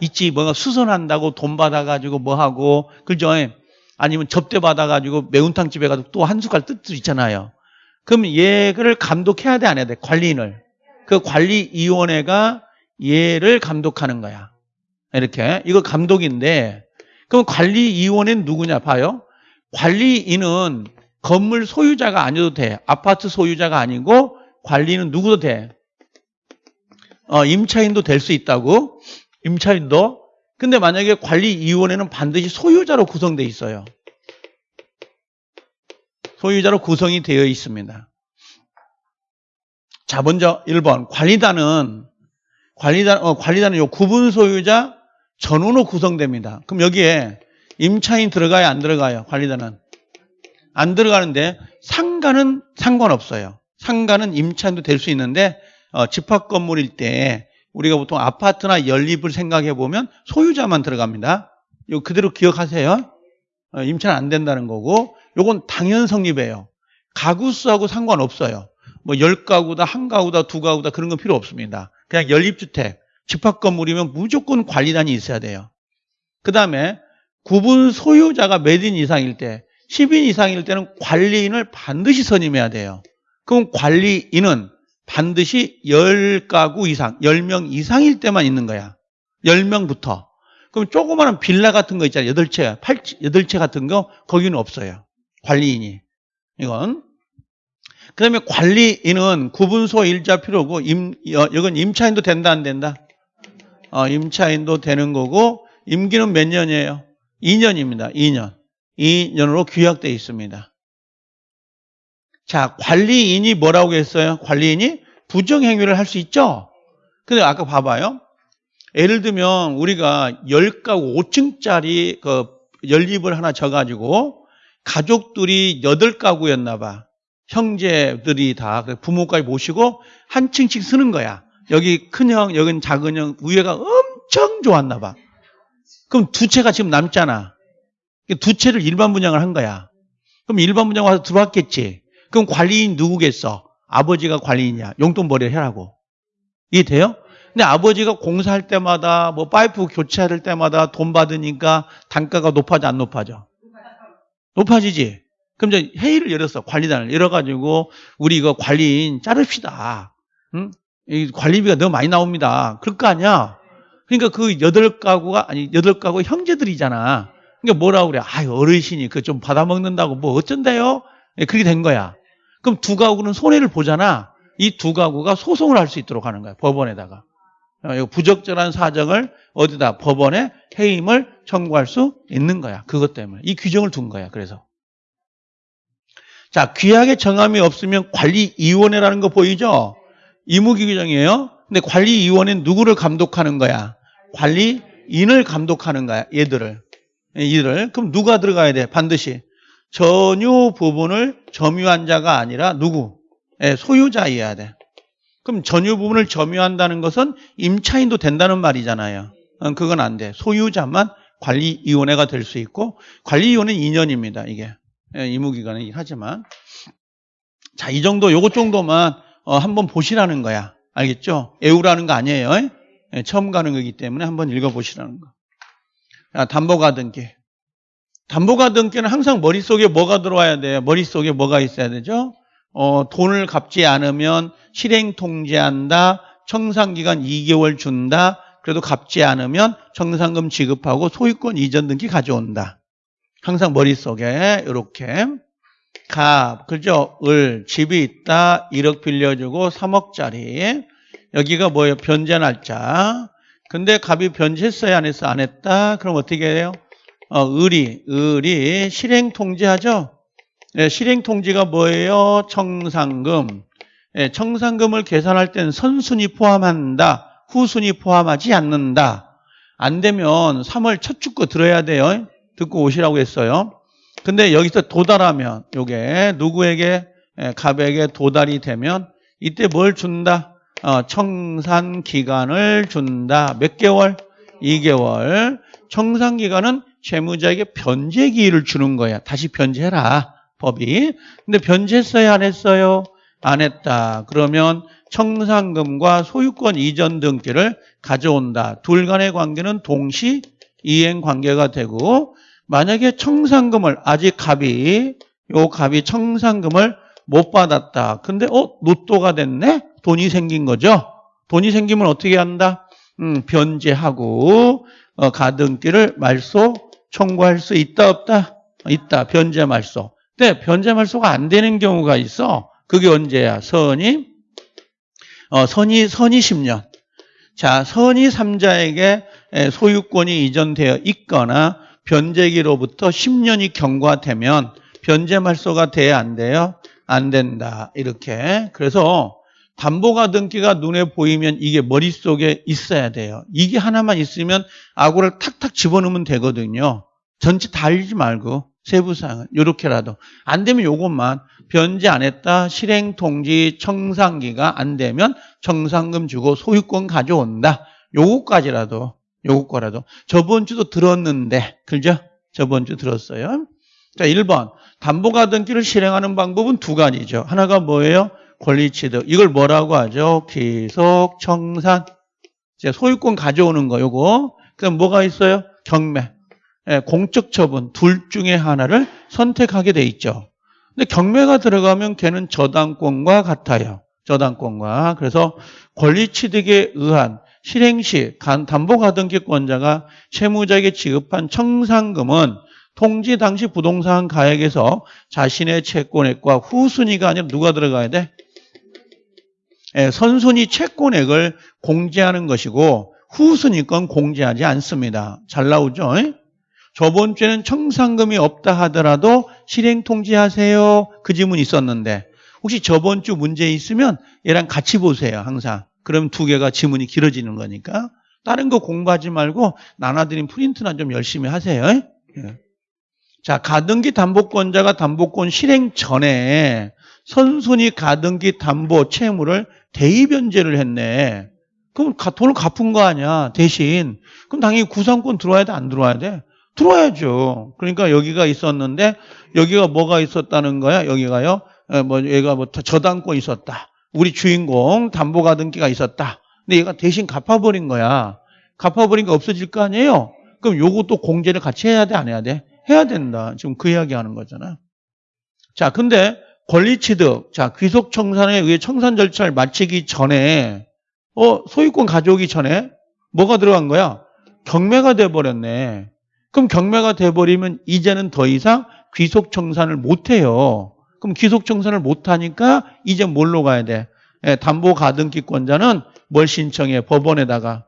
있지. 뭔가 수선한다고 돈 받아가지고 뭐 하고 그죠? 아니면 접대 받아가지고 매운탕 집에 가서 또 한 숟갈 뜰수 있잖아요. 그럼 얘를 감독해야 돼 안 해야 돼? 관리인을. 그 관리위원회가 얘를 감독하는 거야. 이렇게 이거 감독인데 그럼 관리위원회는 누구냐 봐요. 관리인은 건물 소유자가 아니어도 돼. 아파트 소유자가 아니고 관리는 누구도 돼. 어, 임차인도 될 수 있다고. 임차인도. 근데 만약에 관리위원회는 반드시 소유자로 구성되어 있어요. 소유자로 구성이 되어 있습니다. 자, 먼저 1번. 관리단은, 관리단, 어, 관리단은 요 구분 소유자 전원으로 구성됩니다. 그럼 여기에 임차인 들어가요? 안 들어가요? 관리단은? 안 들어가는데 상가는 상관없어요. 상가는 임차인도 될 수 있는데 어, 집합 건물일 때 우리가 보통 아파트나 연립을 생각해 보면 소유자만 들어갑니다. 이거 그대로 기억하세요. 어, 임차는 안 된다는 거고 요건 당연 성립이에요. 가구 수하고 상관없어요. 뭐 10가구다, 한 가구다, 두 가구다 그런 건 필요 없습니다. 그냥 연립주택, 집합 건물이면 무조건 관리단이 있어야 돼요. 그 다음에 구분 소유자가 몇인 이상일 때 10인 이상일 때는 관리인을 반드시 선임해야 돼요. 그럼 관리인은 반드시 10가구 이상, 10명 이상일 때만 있는 거야. 10명부터. 그럼 조그마한 빌라 같은 거 있잖아요. 8채, 8, 8채 같은 거, 거기는 없어요. 관리인이. 이건. 그 다음에 관리인은 구분소 일자 필요고, 임, 어, 이건 임차인도 된다, 안 된다? 어, 임차인도 되는 거고, 임기는 몇 년이에요? 2년입니다. 2년. 2년으로 규약되어 있습니다. 자, 관리인이 뭐라고 했어요? 관리인이 부정행위를 할 수 있죠? 근데 아까 봐봐요. 예를 들면 우리가 10가구 5층짜리 그 연립을 하나 져가지고 가족들이 8가구였나 봐. 형제들이 다 부모까지 모시고 한 층씩 쓰는 거야. 여기 큰형, 여긴 작은형, 위에가 엄청 좋았나 봐. 그럼 두 채가 지금 남잖아. 두 채를 일반 분양을 한 거야. 그럼 일반 분양 와서 들어왔겠지. 그럼 관리인 누구겠어? 아버지가 관리인이야. 용돈 벌이 해라고. 이해 돼요? 근데 아버지가 공사할 때마다 뭐 파이프 교체할 때마다 돈 받으니까 단가가 높아져 안 높아져? 높아지지. 그럼 이제 회의를 열었어. 관리단을 열어가지고 우리 이거 관리인 자릅시다. 응? 이 관리비가 너무 많이 나옵니다. 그럴 거 아니야? 그러니까 그 여덟 가구가 아니 여덟 가구 형제들이잖아. 그러니까 뭐라고 그래? 아, 어르신이 그 좀 받아 먹는다고 뭐 어쩐대요? 예, 그렇게 된 거야. 그럼 두 가구는 손해를 보잖아. 이 두 가구가 소송을 할 수 있도록 하는 거야. 법원에다가. 어, 부적절한 사정을 어디다 법원에 해임을 청구할 수 있는 거야. 그것 때문에. 이 규정을 둔 거야. 그래서. 자, 규약의 정함이 없으면 관리위원회라는 거 보이죠? 의무기 규정이에요. 근데 관리위원회는 누구를 감독하는 거야? 관리인을 감독하는 거야. 얘들을. 이를. 그럼 누가 들어가야 돼? 반드시. 전유 부분을 점유한 자가 아니라 누구? 예, 소유자여야 돼. 그럼 전유 부분을 점유한다는 것은 임차인도 된다는 말이잖아요. 어, 그건 안 돼. 소유자만 관리위원회가 될 수 있고 관리위원회는 2년입니다. 이게 예, 의무기간이긴 하지만 자, 이 정도 요것 정도만 어, 한번 보시라는 거야. 알겠죠? 애우라는 거 아니에요. 예, 처음 가는 거기 때문에 한번 읽어보시라는 거. 자, 담보가등기. 담보가등기는 항상 머릿속에 뭐가 들어와야 돼요? 머릿속에 뭐가 있어야 되죠? 어, 돈을 갚지 않으면 실행 통지한다. 청산기간 2개월 준다. 그래도 갚지 않으면 청산금 지급하고 소유권 이전 등기 가져온다. 항상 머릿속에 이렇게 갑, 그죠? 을, 집이 있다. 1억 빌려주고 3억짜리. 여기가 뭐예요? 변제 날짜. 근데 갑이 변제했어요? 안 했어? 안 했다? 그럼 어떻게 해요? 어, 을이, 을이 실행 통지하죠? 네, 실행 통지가 뭐예요? 청산금. 네, 청산금을 계산할 땐 선순위 포함한다. 후순위 포함하지 않는다. 안 되면 3월 첫 주 거 들어야 돼요. 듣고 오시라고 했어요. 근데 여기서 도달하면 요게 누구에게 예, 갑에게 도달이 되면 이때 뭘 준다? 어, 청산 기간을 준다. 몇 개월? 2개월. 청산 기간은 채무자에게 변제 기일을 주는 거야. 다시 변제해라. 법이. 근데 변제했어요? 안 했어요? 안 했다. 그러면 청산금과 소유권 이전 등기를 가져온다. 둘 간의 관계는 동시 이행 관계가 되고 만약에 청산금을 아직 갑이 요 갑이 청산금을 못 받았다. 근데 어 로또가 됐네. 돈이 생긴 거죠. 돈이 생기면 어떻게 한다? 음, 변제하고 어, 가등기를 말소 청구할 수 있다 없다? 있다. 변제 말소. 근데 변제 말소가 안 되는 경우가 있어. 그게 언제야? 선이 어, 선이 선이 10년. 자, 선이 3자에게 소유권이 이전되어 있거나 변제기로부터 10년이 경과되면 변제 말소가 돼야 안 돼요? 안 된다. 이렇게. 그래서 담보가 등기가 눈에 보이면 이게 머릿속에 있어야 돼요. 이게 하나만 있으면 아구를 탁탁 집어넣으면 되거든요. 전체 다 알지 말고 세부사항은 이렇게라도 안 되면 요것만 변제 안 했다 실행 통지 청산기가 안 되면 청산금 주고 소유권 가져온다 요것까지라도 요것 거라도 저번 주도 들었는데 그죠? 저번 주 들었어요. 자, 1번 담보가 등기를 실행하는 방법은 두 가지죠. 하나가 뭐예요? 권리취득. 이걸 뭐라고 하죠? 기속 청산. 소유권 가져오는 거 요거. 그 다음 뭐가 있어요? 경매. 예, 공적 처분 둘 중에 하나를 선택하게 돼 있죠. 근데 경매가 들어가면 걔는 저당권과 같아요. 저당권과. 그래서 권리취득에 의한 실행 시 담보가등기권자가 채무자에게 지급한 청산금은 통지 당시 부동산 가액에서 자신의 채권액과 후순위가 아니라 누가 들어가야 돼? 예, 선순위 채권액을 공제하는 것이고 후순위 건 공제하지 않습니다. 잘 나오죠? 저번 주에는 청산금이 없다 하더라도 실행 통지하세요. 그 질문 있었는데 혹시 저번 주 문제 있으면 얘랑 같이 보세요. 항상. 그럼 두 개가 지문이 길어지는 거니까 다른 거 공부하지 말고 나눠드린 프린트나 좀 열심히 하세요. 예. 자, 가등기 담보권자가 담보권 실행 전에 선순위 가등기 담보 채무를 대입변제를 했네. 그럼 돈을 갚은 거 아니야, 대신. 그럼 당연히 구상권 들어와야 돼, 안 들어와야 돼? 들어와야죠. 그러니까 여기가 있었는데, 여기가 뭐가 있었다는 거야? 여기가요? 예, 뭐, 얘가 뭐, 저당권 있었다. 우리 주인공 담보가등기가 있었다. 근데 얘가 대신 갚아버린 거야. 갚아버린 게 없어질 거 아니에요? 그럼 요것도 공제를 같이 해야 돼? 안 해야 돼? 해야 된다. 지금 그 이야기 하는 거잖아. 자, 근데 권리취득, 자, 귀속청산에 의해 청산 절차를 마치기 전에, 어, 소유권 가져오기 전에 뭐가 들어간 거야? 경매가 돼버렸네. 그럼 경매가 돼버리면 이제는 더 이상 귀속청산을 못해요. 그럼 기속 청산을 못하니까 이제 뭘로 가야 돼? 예, 담보 가등기권자는 뭘 신청해? 법원에다가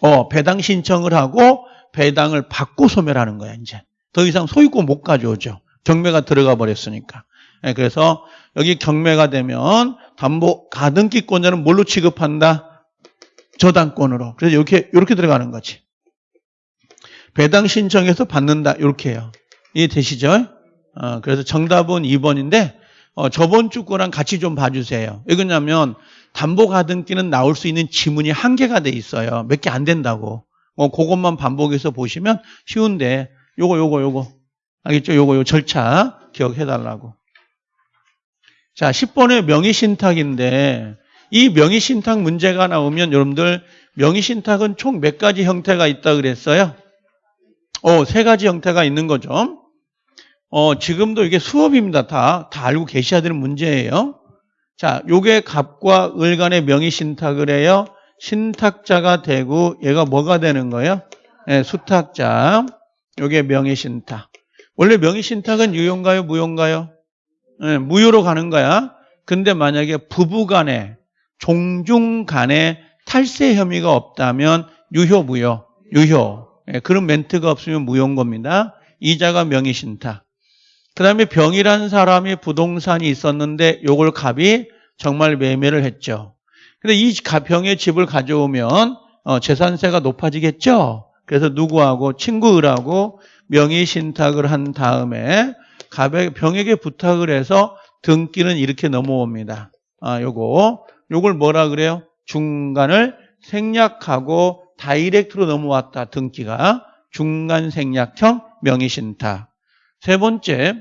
어, 배당 신청을 하고 배당을 받고 소멸하는 거야 이제. 더 이상 소유권 못 가져오죠. 경매가 들어가 버렸으니까. 예, 그래서 여기 경매가 되면 담보 가등기권자는 뭘로 취급한다? 저당권으로. 그래서 이렇게 이렇게 들어가는 거지. 배당 신청해서 받는다 이렇게 해요. 이해 되시죠? 어, 그래서 정답은 2번인데 어, 저번 주 거랑 같이 좀 봐주세요. 왜냐면 담보 가등기는 나올 수 있는 지문이 한계가 돼 있어요. 몇 개 안 된다고. 어, 그것만 반복해서 보시면 쉬운데 요거 요거 요거 알겠죠? 요거 요 절차 기억해 달라고. 자, 10번의 명의신탁인데 이 명의신탁 문제가 나오면 여러분들 명의신탁은 총 몇 가지 형태가 있다 그랬어요? 어, 세 가지 형태가 있는 거죠. 어, 지금도 이게 수업입니다. 다, 다 알고 계셔야 되는 문제예요. 자, 요게 갑과 을 간의 명의 신탁을 해요. 신탁자가 되고 얘가 뭐가 되는 거예요? 예, 수탁자. 요게 명의 신탁. 원래 명의 신탁은 유효인가요? 무효인가요? 예, 무효로 가는 거야. 근데 만약에 부부 간에 종중 간에 탈세 혐의가 없다면 유효 무효 유효 예, 그런 멘트가 없으면 무효인 겁니다. 이자가 명의 신탁. 그 다음에 병이라는 사람이 부동산이 있었는데 요걸 갑이 정말 매매를 했죠. 근데 이 가- 병의 집을 가져오면 어, 재산세가 높아지겠죠. 그래서 누구하고 친구들하고 명의 신탁을 한 다음에 갑의 병에게 부탁을 해서 등기는 이렇게 넘어옵니다. 아, 요거 요걸 뭐라 그래요? 중간을 생략하고 다이렉트로 넘어왔다. 등기가 중간 생략형 명의 신탁. 세 번째,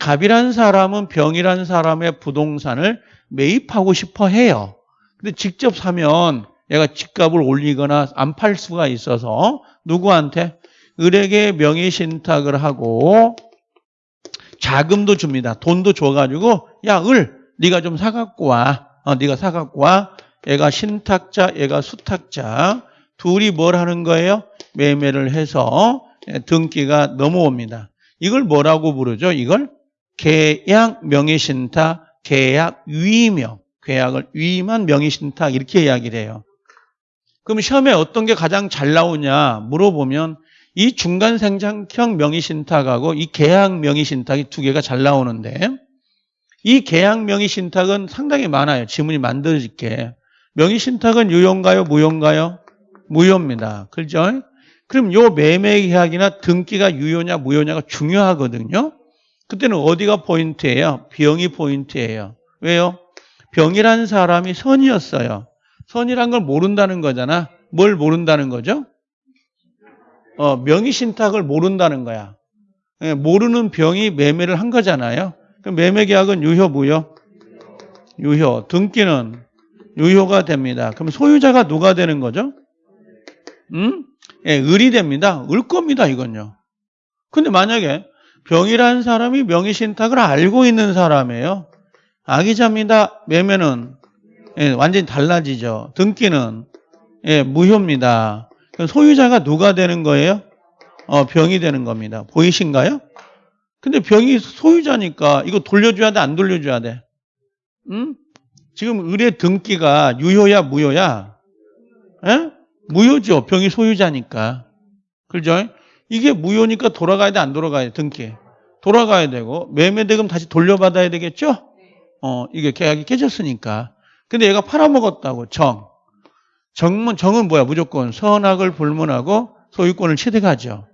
갑이라는 사람은 병이라는 사람의 부동산을 매입하고 싶어 해요. 근데 직접 사면 얘가 집값을 올리거나 안 팔 수가 있어서 누구한테 을에게 명의신탁을 하고 자금도 줍니다. 돈도 줘가지고 야 을 네가 좀 사갖고 와. 어, 네가 사갖고 와. 얘가 신탁자, 얘가 수탁자. 둘이 뭘 하는 거예요? 매매를 해서 예, 등기가 넘어옵니다. 이걸 뭐라고 부르죠? 이걸 계약 명의신탁, 계약 위명, 계약을 위임한 명의신탁 이렇게 이야기를 해요. 그럼 시험에 어떤 게 가장 잘 나오냐 물어보면 이 중간 생장형 명의신탁하고 이 계약 명의신탁이 두 개가 잘 나오는데 이 계약 명의신탁은 상당히 많아요. 지문이 만들어질게. 명의신탁은 유효인가요? 무효인가요? 무효입니다. 그렇죠? 그럼 요 매매 계약이나 등기가 유효냐 무효냐가 중요하거든요. 그때는 어디가 포인트예요? 병이 포인트예요. 왜요? 병이라는 사람이 선이었어요. 선이란 걸 모른다는 거잖아. 뭘 모른다는 거죠? 어, 명의 신탁을 모른다는 거야. 예, 모르는 병이 매매를 한 거잖아요. 그럼 매매 계약은 유효, 무효? 유효. 등기는 유효가 됩니다. 그럼 소유자가 누가 되는 거죠? 음? 예, 을이 됩니다. 을 겁니다, 이건요. 근데 만약에 병이라는 사람이 명의신탁을 알고 있는 사람이에요. 악의자입니다. 매매는 예, 완전히 달라지죠. 등기는 예, 무효입니다. 소유자가 누가 되는 거예요? 어, 병이 되는 겁니다. 보이신가요? 근데 병이 소유자니까 이거 돌려줘야 돼, 안 돌려줘야 돼? 응? 지금 의뢰 등기가 유효야, 무효야? 예? 무효죠. 병이 소유자니까. 그죠? 이게 무효니까 돌아가야 돼, 안 돌아가야 돼, 등기. 돌아가야 되고, 매매대금 다시 돌려받아야 되겠죠? 어, 이게 계약이 깨졌으니까. 근데 얘가 팔아먹었다고, 정. 정은, 정은 뭐야? 무조건 선악을 불문하고 소유권을 취득하죠.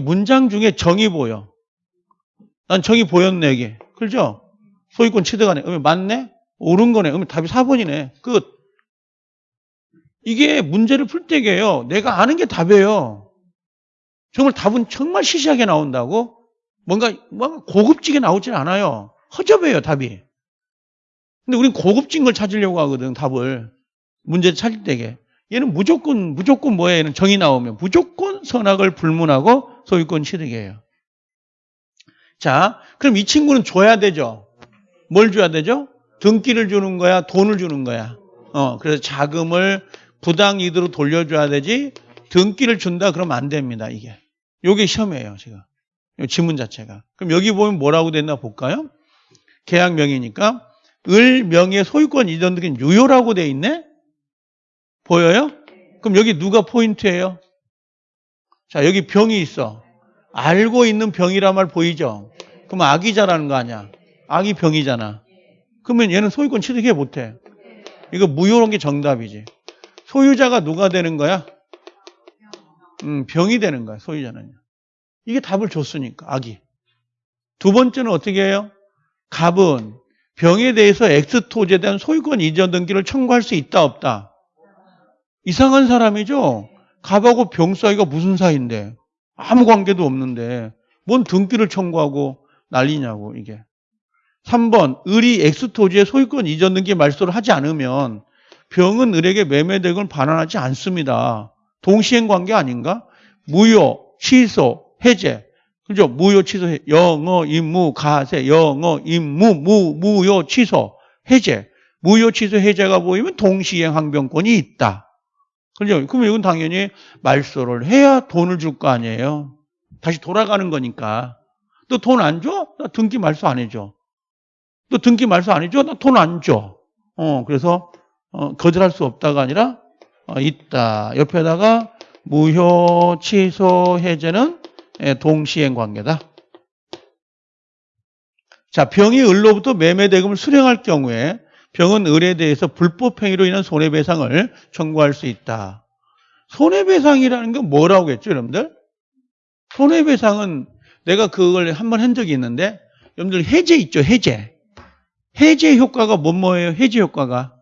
문장 중에 정이 보여. 난 정이 보였네, 이게. 그죠? 소유권 취득하네. 그러면 맞네? 옳은 거네. 그러면 답이 4번이네. 끝. 이게 문제를 풀 때게요. 내가 아는 게 답이에요. 정말 답은 정말 시시하게 나온다고? 뭔가, 뭔가 고급지게 나오질 않아요. 허접해요, 답이. 근데 우린 고급진 걸 찾으려고 하거든, 답을. 문제를 찾을 때게. 얘는 무조건, 무조건 뭐예요? 얘는 정이 나오면. 무조건 선악을 불문하고 소유권 취득이에요. 자, 그럼 이 친구는 줘야 되죠? 뭘 줘야 되죠? 등기를 주는 거야? 돈을 주는 거야? 어, 그래서 자금을 부당 이득으로 돌려줘야 되지, 등기를 준다 그러면 안 됩니다, 이게. 요게 시험이에요, 제가. 요 지문 자체가. 그럼 여기 보면 뭐라고 됐나 볼까요? 계약명이니까 을 명의 소유권 이전 등기는 유효라고 돼 있네? 보여요? 그럼 여기 누가 포인트예요? 자, 여기 병이 있어. 알고 있는 병이란 말 보이죠? 그럼 악이자라는 거 아니야? 악이 병이잖아. 그러면 얘는 소유권 취득해 못해. 이거 무효한 게 정답이지. 소유자가 누가 되는 거야? 음, 병이 되는 거야, 소유자는. 이게 답을 줬으니까, 악이. 두 번째는 어떻게 해요? 갑은 병에 대해서 X토지에 대한 소유권 이전 등기를 청구할 수 있다, 없다? 이상한 사람이죠? 갑하고 병 사이가 무슨 사이인데? 아무 관계도 없는데, 뭔 등기를 청구하고 난리냐고, 이게. 3번 을이 X토지의 소유권 이전 등기 말소를 하지 않으면 병은 을에게 매매대금을 반환하지 않습니다. 동시행 관계 아닌가? 무효, 취소, 해제. 그죠? 무효, 취소, 해- 영어, 임무, 가세, 영어, 임무, 무, 무효, 취소, 해제. 무효, 취소, 해제가 보이면 동시행 항변권이 있다. 그죠? 그러면 이건 당연히 말소를 해야 돈을 줄 거 아니에요. 다시 돌아가는 거니까. 너 돈 안 줘? 나 등기 말소 안 해줘. 너 등기 말소 안 해줘? 나 돈 안 줘. 어, 그래서, 어, 거절할 수 없다가 아니라, 어, 있다. 옆에다가 무효, 취소, 해제는 예, 동시행 관계다. 자, 병이 을로부터 매매 대금을 수령할 경우에 병은 을에 대해서 불법 행위로 인한 손해배상을 청구할 수 있다. 손해배상이라는 건 뭐라고 했죠, 여러분들? 손해배상은 내가 그걸 한 번 한 적이 있는데, 여러분들 해제 있죠, 해제. 해제 효과가 뭐 뭐예요? 해제 효과가.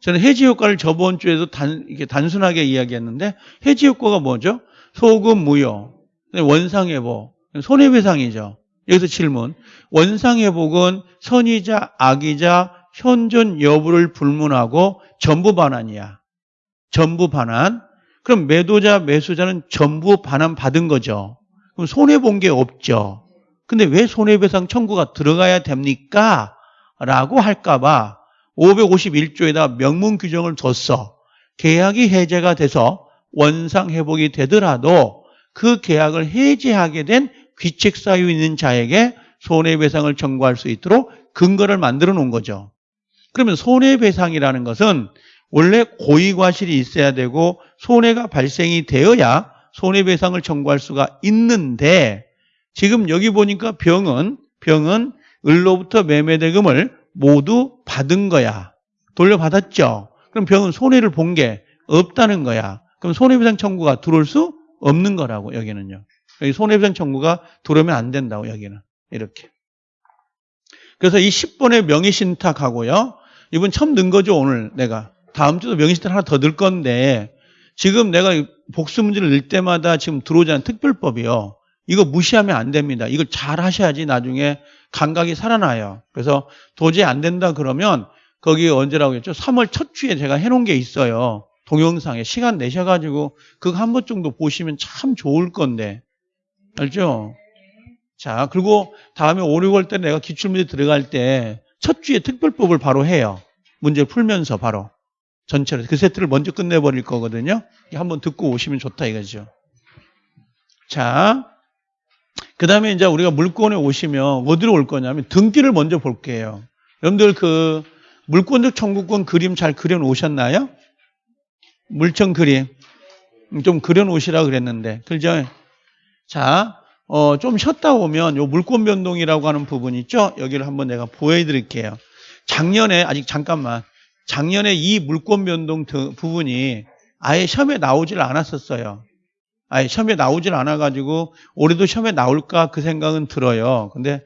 저는 해제 효과를 저번 주에도 단, 이렇게 단순하게 이야기했는데, 해제 효과가 뭐죠? 소금 무효, 원상회복, 손해배상이죠. 여기서 질문. 원상회복은 선이자 악이자 현존 여부를 불문하고 전부 반환이야. 전부 반환. 그럼 매도자, 매수자는 전부 반환 받은 거죠. 그럼 손해본 게 없죠. 근데 왜 손해배상 청구가 들어가야 됩니까? 라고 할까봐 551조에다 명문 규정을 뒀어. 계약이 해제가 돼서 원상 회복이 되더라도 그 계약을 해지하게 된 귀책 사유 있는 자에게 손해배상을 청구할 수 있도록 근거를 만들어 놓은 거죠. 그러면 손해배상이라는 것은 원래 고의과실이 있어야 되고 손해가 발생이 되어야 손해배상을 청구할 수가 있는데 지금 여기 보니까 병은 병은 을로부터 매매대금을 모두 받은 거야. 돌려받았죠. 그럼 병은 손해를 본 게 없다는 거야. 그럼 손해배상 청구가 들어올 수 없는 거라고 여기는요. 여기 손해배상 청구가 들어오면 안 된다고 여기는 이렇게. 그래서 이 10번의 명의신탁하고요. 이번 처음 넣은 거죠 오늘 내가. 다음 주도 명의신탁 하나 더 넣을 건데 지금 내가 이 복수 문제를 넣을 때마다 지금 들어오지 않은 특별법이요. 이거 무시하면 안 됩니다. 이걸 잘 하셔야지 나중에 감각이 살아나요. 그래서 도저히 안 된다 그러면 거기 언제라고 했죠? 3월 첫 주에 제가 해놓은 게 있어요. 동영상에 시간 내셔가지고 그거 한 번 정도 보시면 참 좋을 건데 알죠? 자 그리고 다음에 5, 6월 때 내가 기출문제 들어갈 때 첫 주에 특별법을 바로 해요. 문제 풀면서 바로 전체로 그 세트를 먼저 끝내버릴 거거든요. 한번 듣고 오시면 좋다 이거죠. 자, 그 다음에 이제 우리가 물건에 오시면 어디로 올 거냐면 등기를 먼저 볼게요. 여러분들 그 물권적 청구권 그림 잘 그려 놓으셨나요? 물청 그림. 좀 그려 놓으시라 그랬는데. 그죠? 자, 어, 좀 쉬었다 오면 요 물권 변동이라고 하는 부분 있죠? 여기를 한번 내가 보여드릴게요. 작년에, 아직 잠깐만. 작년에 이 물권 변동 등- 부분이 아예 시험에 나오질 않았었어요. 아예 시험에 나오질 않아가지고 올해도 시험에 나올까 그 생각은 들어요. 근데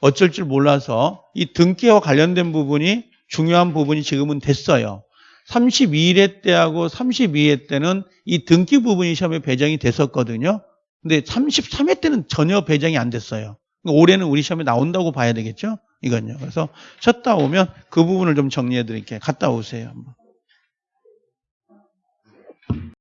어쩔 줄 몰라서 이 등기와 관련된 부분이 중요한 부분이 지금은 됐어요. 32회 때하고 32회 때는 이 등기 부분이 시험에 배정이 됐었거든요. 근데 33회 때는 전혀 배정이 안 됐어요. 그러니까 올해는 우리 시험에 나온다고 봐야 되겠죠? 이건요. 그래서 쉬었다 오면 그 부분을 좀 정리해 드릴게요. 갔다 오세요.